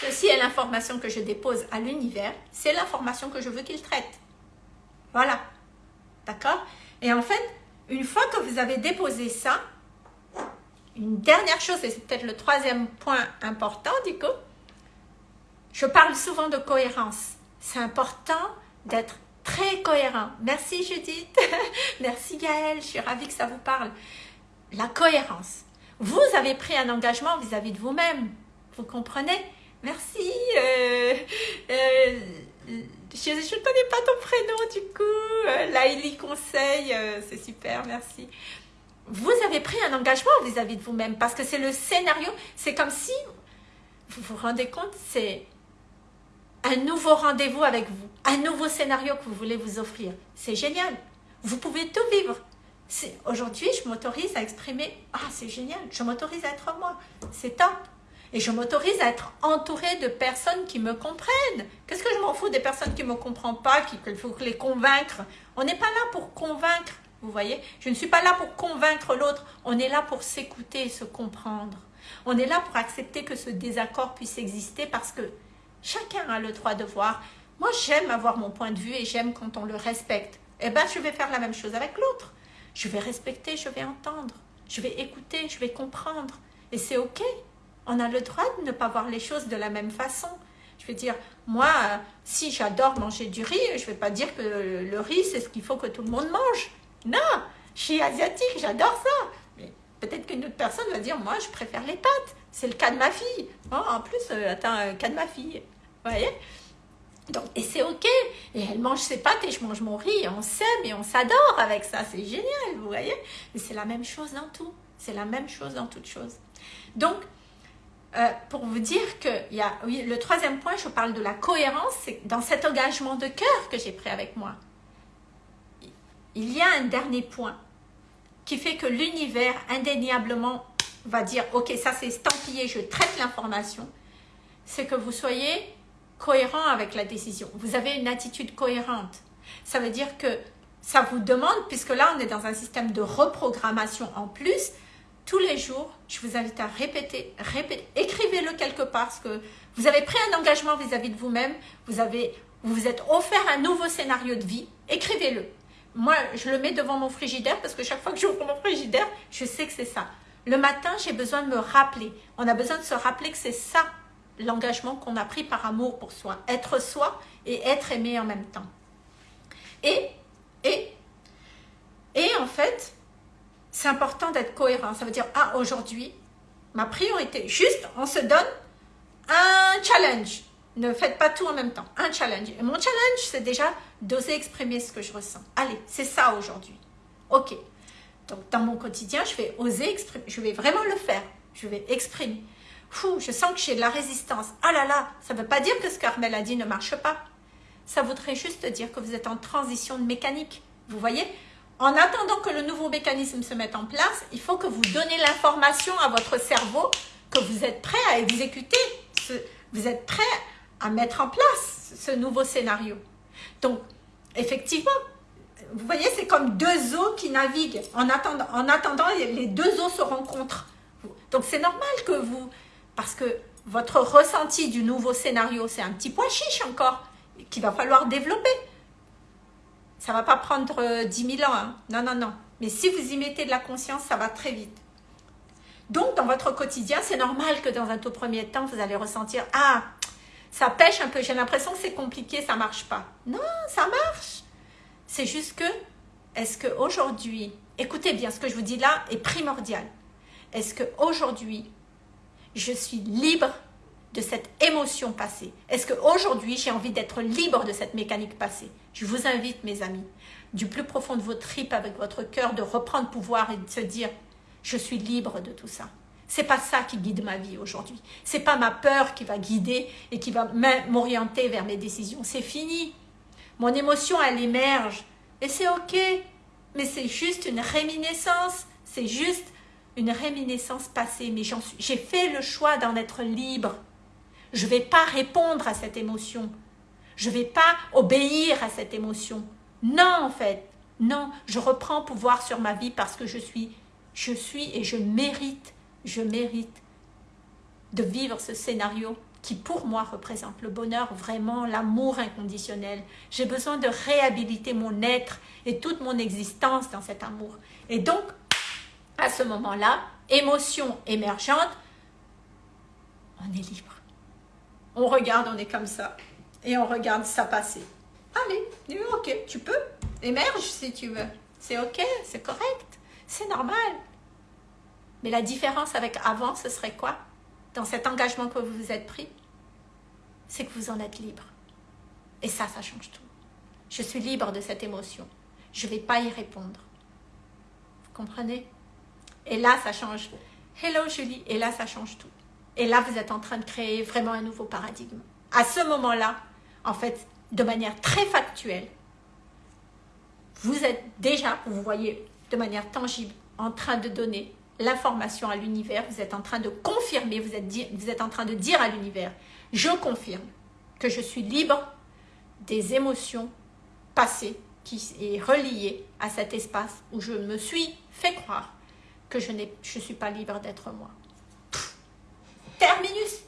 ceci est l'information que je dépose à l'univers, c'est l'information que je veux qu'il traite. Voilà. D'accord? Et en fait, une fois que vous avez déposé ça, une dernière chose, et c'est peut-être le troisième point important du coup, je parle souvent de cohérence. C'est important d'être très cohérent. Merci Judith, merci Gaëlle, je suis ravie que ça vous parle. La cohérence. Vous avez pris un engagement vis-à-vis de vous-même, vous comprenez? Merci. Euh, euh, je ne connais pas ton prénom du coup. Euh, Laïli Conseil, c'est super, merci vous avez pris un engagement vis-à-vis de vous-même parce que c'est le scénario, c'est comme si, vous vous rendez compte, c'est un nouveau rendez-vous avec vous, un nouveau scénario que vous voulez vous offrir. C'est génial. Vous pouvez tout vivre. Aujourd'hui, je m'autorise à exprimer, ah c'est génial, je m'autorise à être moi, c'est top. Et je m'autorise à être entourée de personnes qui me comprennent. Qu'est-ce que je m'en fous des personnes qui ne me comprennent pas, qu'il faut les convaincre? On n'est pas là pour convaincre. Vous voyez? Je ne suis pas là pour convaincre l'autre. On est là pour s'écouter et se comprendre. On est là pour accepter que ce désaccord puisse exister parce que chacun a le droit de voir. Moi, j'aime avoir mon point de vue et j'aime quand on le respecte. Eh bien, je vais faire la même chose avec l'autre. Je vais respecter, je vais entendre, je vais écouter, je vais comprendre. Et c'est ok. On a le droit de ne pas voir les choses de la même façon. Je vais dire, moi, euh, si j'adore manger du riz, je ne vais pas dire que le riz, c'est ce qu'il faut que tout le monde mange. Non, je suis asiatique, j'adore ça. Mais peut-être qu'une autre personne va dire, moi, je préfère les pâtes. C'est le cas de ma fille. Oh, en plus, euh, attends, le cas de ma fille. Vous voyez? Donc, et c'est ok. Et elle mange ses pâtes et je mange mon riz. Et on s'aime et on s'adore avec ça. C'est génial, vous voyez? Mais c'est la même chose dans tout. C'est la même chose dans toute chose. Donc, euh, pour vous dire que y a, oui, le troisième point, je parle de la cohérence, c'est dans cet engagement de cœur que j'ai pris avec moi. Il y a un dernier point qui fait que l'univers indéniablement va dire « Ok, ça c'est estampillé, je traite l'information », c'est que vous soyez cohérent avec la décision. Vous avez une attitude cohérente. Ça veut dire que ça vous demande, puisque là on est dans un système de reprogrammation en plus, tous les jours, je vous invite à répéter, répéter, écrivez-le quelque part, parce que vous avez pris un engagement vis-à-vis de vous-même, vous avez, vous vous êtes offert un nouveau scénario de vie, écrivez-le. Moi, je le mets devant mon frigidaire, parce que chaque fois que j'ouvre mon frigidaire, je sais que c'est ça. Le matin, j'ai besoin de me rappeler. On a besoin de se rappeler que c'est ça l'engagement qu'on a pris par amour pour soi. Être soi et être aimé en même temps. Et, et, et en fait, c'est important d'être cohérent. Ça veut dire, ah, aujourd'hui, ma priorité, juste, on se donne un challenge. Ne faites pas tout en même temps. Un challenge. Et mon challenge, c'est déjà d'oser exprimer ce que je ressens. Allez, c'est ça aujourd'hui. Ok. Donc, dans mon quotidien, je vais oser exprimer. Je vais vraiment le faire. Je vais exprimer. Fou, je sens que j'ai de la résistance. Ah là là, ça ne veut pas dire que ce qu'Armel a dit ne marche pas. Ça voudrait juste dire que vous êtes en transition de mécanique. Vous voyez? En attendant que le nouveau mécanisme se mette en place, il faut que vous donnez l'information à votre cerveau que vous êtes prêt à exécuter, vous êtes prêt à mettre en place ce nouveau scénario. Donc, effectivement, vous voyez, c'est comme deux eaux qui naviguent. En attendant, en attendant les deux eaux se rencontrent. Donc, c'est normal que vous parce que votre ressenti du nouveau scénario, c'est un petit pois chiche encore, qu'il va falloir développer. Ça ne va pas prendre 10 euh, 000 ans, hein. non, non, non. Mais si vous y mettez de la conscience, ça va très vite. Donc, dans votre quotidien, c'est normal que dans un tout premier temps, vous allez ressentir « Ah, ça pêche un peu, j'ai l'impression que c'est compliqué, ça marche pas. » Non, ça marche. C'est juste que, est-ce qu'aujourd'hui, écoutez bien, ce que je vous dis là est primordial. Est-ce qu'aujourd'hui, je suis libre de cette émotion passée Est-ce qu'aujourd'hui, j'ai envie d'être libre de cette mécanique passée? Je vous invite, mes amis, du plus profond de vos tripes avec votre cœur, de reprendre pouvoir et de se dire « je suis libre de tout ça ». C'est pas ça qui guide ma vie aujourd'hui. C'est pas ma peur qui va guider et qui va m'orienter vers mes décisions. C'est fini. Mon émotion, elle émerge. Et c'est ok. Mais c'est juste une réminiscence. C'est juste une réminiscence passée, mais j'ai fait le choix d'en être libre. Je ne vais pas répondre à cette émotion. Je ne vais pas obéir à cette émotion. Non, en fait. Non, je reprends pouvoir sur ma vie parce que je suis, je suis et je mérite, je mérite de vivre ce scénario qui pour moi représente le bonheur, vraiment l'amour inconditionnel. J'ai besoin de réhabiliter mon être et toute mon existence dans cet amour. Et donc, à ce moment-là, émotion émergente, on est libre. On regarde, on est comme ça, et on regarde ça passer. Allez, ok, tu peux, émerge si tu veux. C'est ok, c'est correct, c'est normal. Mais la différence avec avant, ce serait quoi? Dans cet engagement que vous vous êtes pris, c'est que vous en êtes libre. Et ça, ça change tout. Je suis libre de cette émotion. Je ne vais pas y répondre. Vous comprenez? Et là, ça change. Hello Julie, et là, ça change tout. Et là, vous êtes en train de créer vraiment un nouveau paradigme. À ce moment-là, en fait, de manière très factuelle, vous êtes déjà, vous voyez de manière tangible, en train de donner l'information à l'univers, vous êtes en train de confirmer, vous êtes, vous êtes en train de dire à l'univers, je confirme que je suis libre des émotions passées qui est reliées à cet espace où je me suis fait croire que je ne suis pas libre d'être moi. Terminus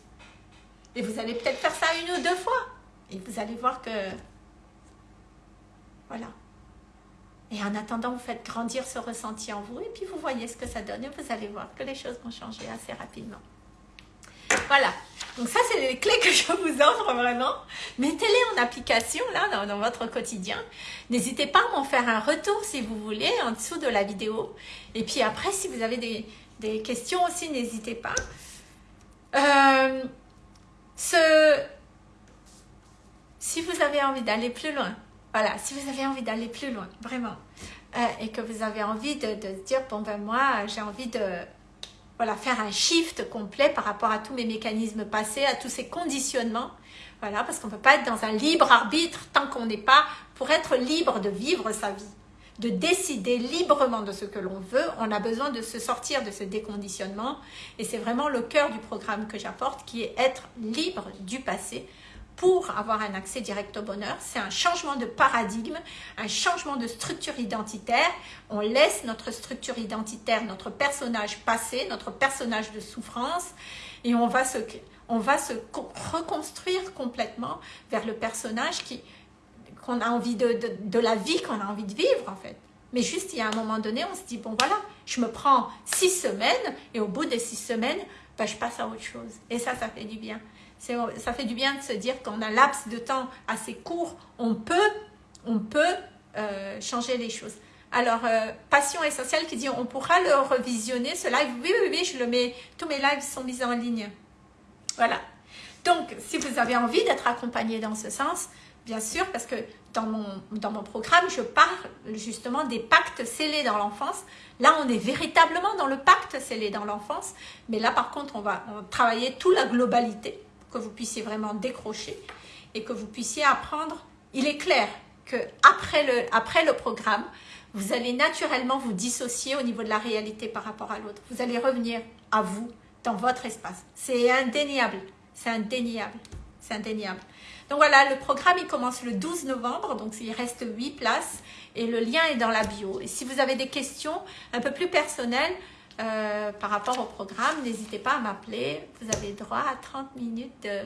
Et vous allez peut-être faire ça une ou deux fois. Et vous allez voir que... Voilà. Et en attendant, vous faites grandir ce ressenti en vous et puis vous voyez ce que ça donne et vous allez voir que les choses vont changer assez rapidement. Voilà. Donc ça, c'est les clés que je vous offre vraiment. Mettez-les en application là dans, votre quotidien. N'hésitez pas à m'en faire un retour si vous voulez en dessous de la vidéo. Et puis après, si vous avez des, questions aussi, n'hésitez pas. Euh, si vous avez envie d'aller plus loin, voilà, si vous avez envie d'aller plus loin, vraiment, euh, et que vous avez envie de, de dire, bon ben moi, j'ai envie de voilà, faire un shift complet par rapport à tous mes mécanismes passés, à tous ces conditionnements, voilà, parce qu'on ne peut pas être dans un libre arbitre tant qu'on n'est pas, pour être libre de vivre sa vie, de décider librement de ce que l'on veut, on a besoin de se sortir de ce déconditionnement, et c'est vraiment le cœur du programme que j'apporte, qui est être libre du passé, pour avoir un accès direct au bonheur. C'est un changement de paradigme, un changement de structure identitaire. On laisse notre structure identitaire, notre personnage passé, notre personnage de souffrance, et on va se, on va se reconstruire complètement vers le personnage qui qu'on a envie de, de, la vie qu'on a envie de vivre en fait. Mais juste, il y a un moment donné, on se dit, bon voilà, je me prends six semaines, et au bout des six semaines, ben, je passe à autre chose. Et ça, ça fait du bien ça fait du bien de se dire qu'en un laps de temps assez court, on peut, on peut euh, changer les choses. Alors, euh, Passion Essentielle qui dit, on pourra le revisionner, ce live. Oui, oui, oui, je le mets, tous mes lives sont mis en ligne. Voilà. Donc, si vous avez envie d'être accompagné dans ce sens, bien sûr, parce que dans mon, dans mon programme, je parle justement des pactes scellés dans l'enfance. Là, on est véritablement dans le pacte scellé dans l'enfance. Mais là, par contre, on va travailler toute la globalité que vous puissiez vraiment décrocher et que vous puissiez apprendre. Il est clair que après le, après le programme, vous allez naturellement vous dissocier au niveau de la réalité par rapport à l'autre. Vous allez revenir à vous, dans votre espace. C'est indéniable, c'est indéniable, c'est indéniable. Donc voilà, le programme il commence le 12 novembre, donc il reste 8 places et le lien est dans la bio. Et si vous avez des questions un peu plus personnelles, euh, par rapport au programme, n'hésitez pas à m'appeler. Vous avez droit à 30 minutes de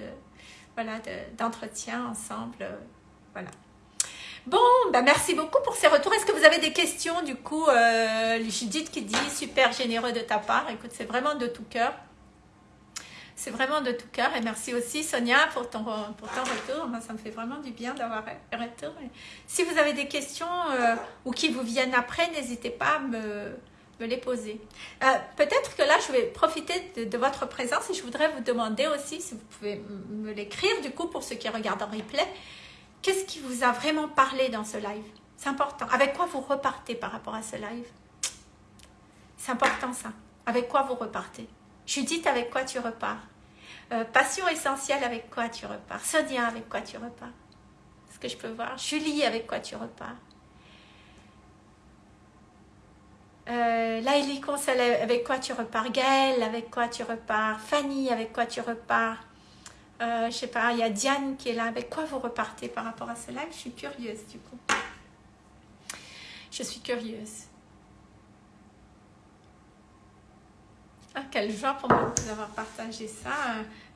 voilà d'entretien ensemble. Euh, voilà. Bon, ben merci beaucoup pour ces retours. Est-ce que vous avez des questions du coup euh, Judith qui dit super généreux de ta part. Écoute, c'est vraiment de tout cœur. C'est vraiment de tout cœur. Et merci aussi Sonia pour ton, retour. Moi, ça me fait vraiment du bien d'avoir un retour. si vous avez des questions ou qui vous viennent après, n'hésitez pas à me les poser. Euh, peut-être que là, je vais profiter de, votre présence et je voudrais vous demander aussi, si vous pouvez me l'écrire, du coup, pour ceux qui regardent en replay, qu'est-ce qui vous a vraiment parlé dans ce live? C'est important. Avec quoi vous repartez par rapport à ce live? C'est important ça. Avec quoi vous repartez? Judith, avec quoi tu repars? Euh, Passion essentielle, avec quoi tu repars? Sonia, avec quoi tu repars? Est-ce que je peux voir? Julie, avec quoi tu repars? Euh, avec quoi tu repars? Gaëlle, avec quoi tu repars? Fanny, avec quoi tu repars? Euh, Je sais pas, il y a Diane qui est là. Avec quoi vous repartez par rapport à ce live Je suis curieuse du coup. Je suis curieuse. Ah, quelle joie pour moi de vous avoir partagé ça.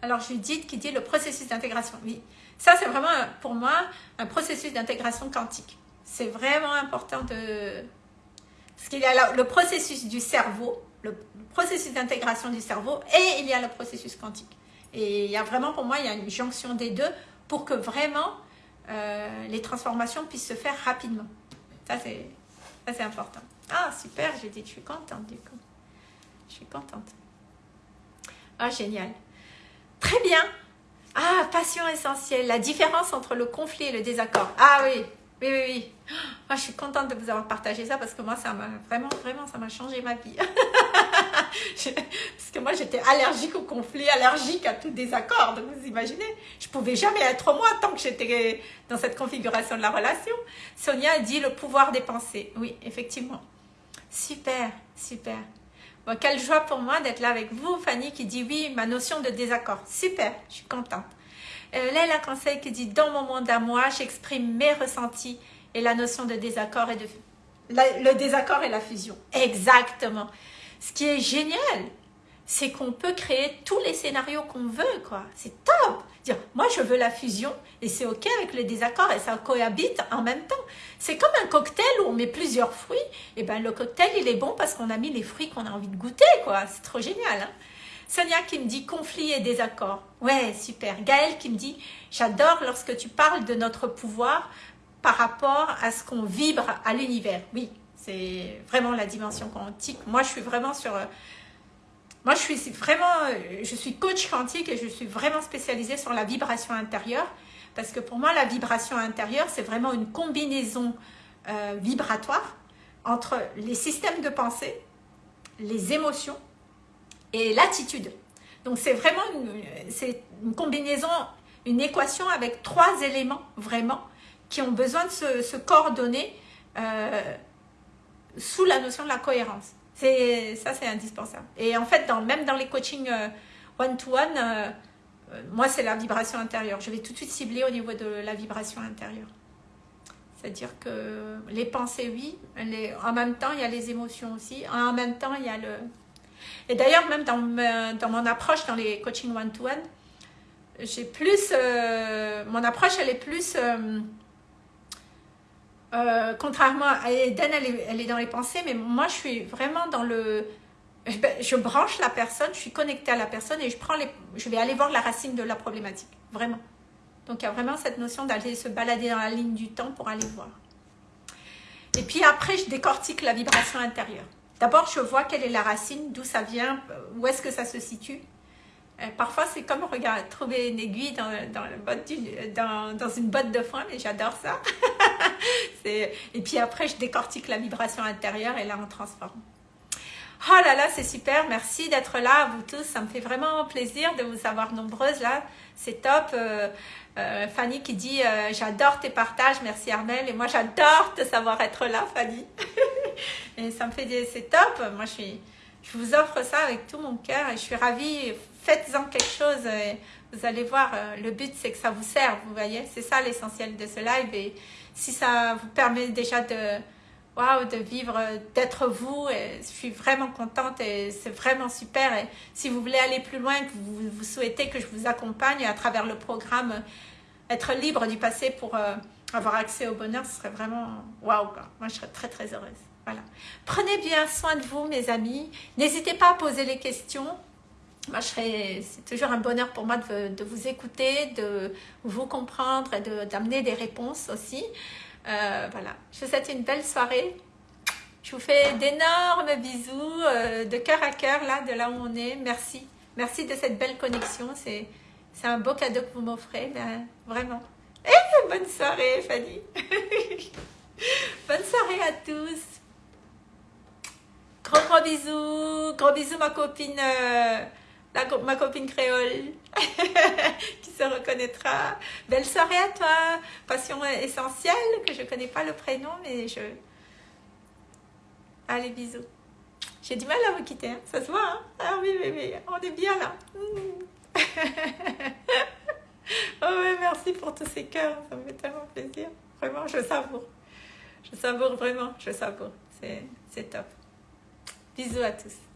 Alors, Judith qui dit le processus d'intégration. Oui, ça c'est vraiment pour moi un processus d'intégration quantique. C'est vraiment important de, parce qu'il y a le processus du cerveau, le processus d'intégration du cerveau et il y a le processus quantique. Et il y a vraiment, pour moi, il y a une jonction des deux pour que vraiment euh, les transformations puissent se faire rapidement. Ça, c'est important. Ah, super, j'ai dit, je suis contente du coup. Je suis contente. Ah, génial. Très bien. Ah, passion essentielle. La différence entre le conflit et le désaccord. Ah oui, oui, oui, oui. Ah, je suis contente de vous avoir partagé ça parce que moi, ça m'a vraiment, vraiment, ça m'a changé ma vie. parce que moi, j'étais allergique au conflit, allergique à tout désaccord. Donc, vous imaginez, je pouvais jamais être moi tant que j'étais dans cette configuration de la relation. Sonia dit le pouvoir des pensées. Oui, effectivement. Super, super. Quelle joie pour moi d'être là avec vous, Fanny, qui dit oui, ma notion de désaccord. Super, je suis contente. Euh, Leila Conseil qui dit dans mon monde à moi, j'exprime mes ressentis et la notion de désaccord et de le désaccord et la fusion. Exactement. Ce qui est génial, c'est qu'on peut créer tous les scénarios qu'on veut, quoi. C'est top Dire, moi je veux la fusion, et c'est ok avec les désaccords, et ça cohabite en même temps. C'est comme un cocktail où on met plusieurs fruits, et ben le cocktail il est bon parce qu'on a mis les fruits qu'on a envie de goûter, quoi. C'est trop génial, hein Sonia qui me dit conflit et désaccord. Ouais, super. Gaëlle qui me dit, j'adore lorsque tu parles de notre pouvoir par rapport à ce qu'on vibre à l'univers. Oui, c'est vraiment la dimension quantique. Moi, je suis vraiment sur... Moi, je suis vraiment... Je suis coach quantique et je suis vraiment spécialisée sur la vibration intérieure. Parce que pour moi, la vibration intérieure, c'est vraiment une combinaison euh, vibratoire entre les systèmes de pensée, les émotions et l'attitude. Donc, c'est vraiment une, une combinaison, une équation avec trois éléments vraiment qui ont besoin de se, coordonner euh, sous la notion de la cohérence. Ça, c'est indispensable. Et en fait, dans, même dans les coachings euh, one-to-one, euh, moi, c'est la vibration intérieure. Je vais tout de suite cibler au niveau de la vibration intérieure. C'est-à-dire que les pensées, oui, en même temps, il y a les émotions aussi. En même temps, il y a le... Et d'ailleurs, même dans, dans mon approche, dans les coachings one-to-one, j'ai plus... mon approche, elle est plus euh, contrairement à Eden, elle est, dans les pensées, mais moi, je suis vraiment dans le... Je branche la personne, je suis connectée à la personne et je, prends les, je vais aller voir la racine de la problématique, vraiment. Donc, il y a vraiment cette notion d'aller se balader dans la ligne du temps pour aller voir. Et puis après, je décortique la vibration intérieure. D'abord, je vois quelle est la racine, d'où ça vient, où est-ce que ça se situe. Euh, parfois, c'est comme regarde, trouver une aiguille dans, dans, une botte de foin, mais j'adore ça. et puis après, je décortique la vibration intérieure et là, on transforme. Oh là là, c'est super. Merci d'être là, vous tous. Ça me fait vraiment plaisir de vous avoir nombreuses là. C'est top. Euh, euh, Fanny qui dit J'adore tes partages. Merci Armel. Et moi, j'adore te savoir être là, Fanny. et ça me fait des... C'est top. Moi, je vous offre ça avec tout mon cœur et je suis ravie faites-en quelque chose. Vous allez voir, euh, le but c'est que ça vous serve, vous voyez. C'est ça l'essentiel de ce live. Et si ça vous permet déjà de, wow, de vivre, d'être vous, et je suis vraiment contente et c'est vraiment super. Et si vous voulez aller plus loin, que vous, souhaitez que je vous accompagne à travers le programme, être libre du passé pour euh, avoir accès au bonheur, ce serait vraiment waouh. Moi, je serais très très heureuse. Voilà. Prenez bien soin de vous, mes amis. N'hésitez pas à poser les questions c'est toujours un bonheur pour moi de, vous écouter, de vous comprendre et d'amener des réponses aussi. Euh, voilà, je vous souhaite une belle soirée. Je vous fais d'énormes bisous euh, de cœur à cœur, là, de là où on est. Merci. Merci de cette belle connexion. C'est un beau cadeau que vous m'offrez, ben, vraiment. Et bonne soirée, Fanny. bonne soirée à tous. Gros gros bisous. Gros bisous, ma copine. Euh, ma copine créole qui se reconnaîtra. Belle soirée à toi, passion essentielle, que je connais pas le prénom, mais je... Allez, bisous. J'ai du mal à vous quitter, hein. ça se voit. Hein ah oui, oui, oui, on est bien là. oh ouais, merci pour tous ces cœurs, ça me fait tellement plaisir. Vraiment, je savoure. Je savoure vraiment, je savoure. C'est top. Bisous à tous.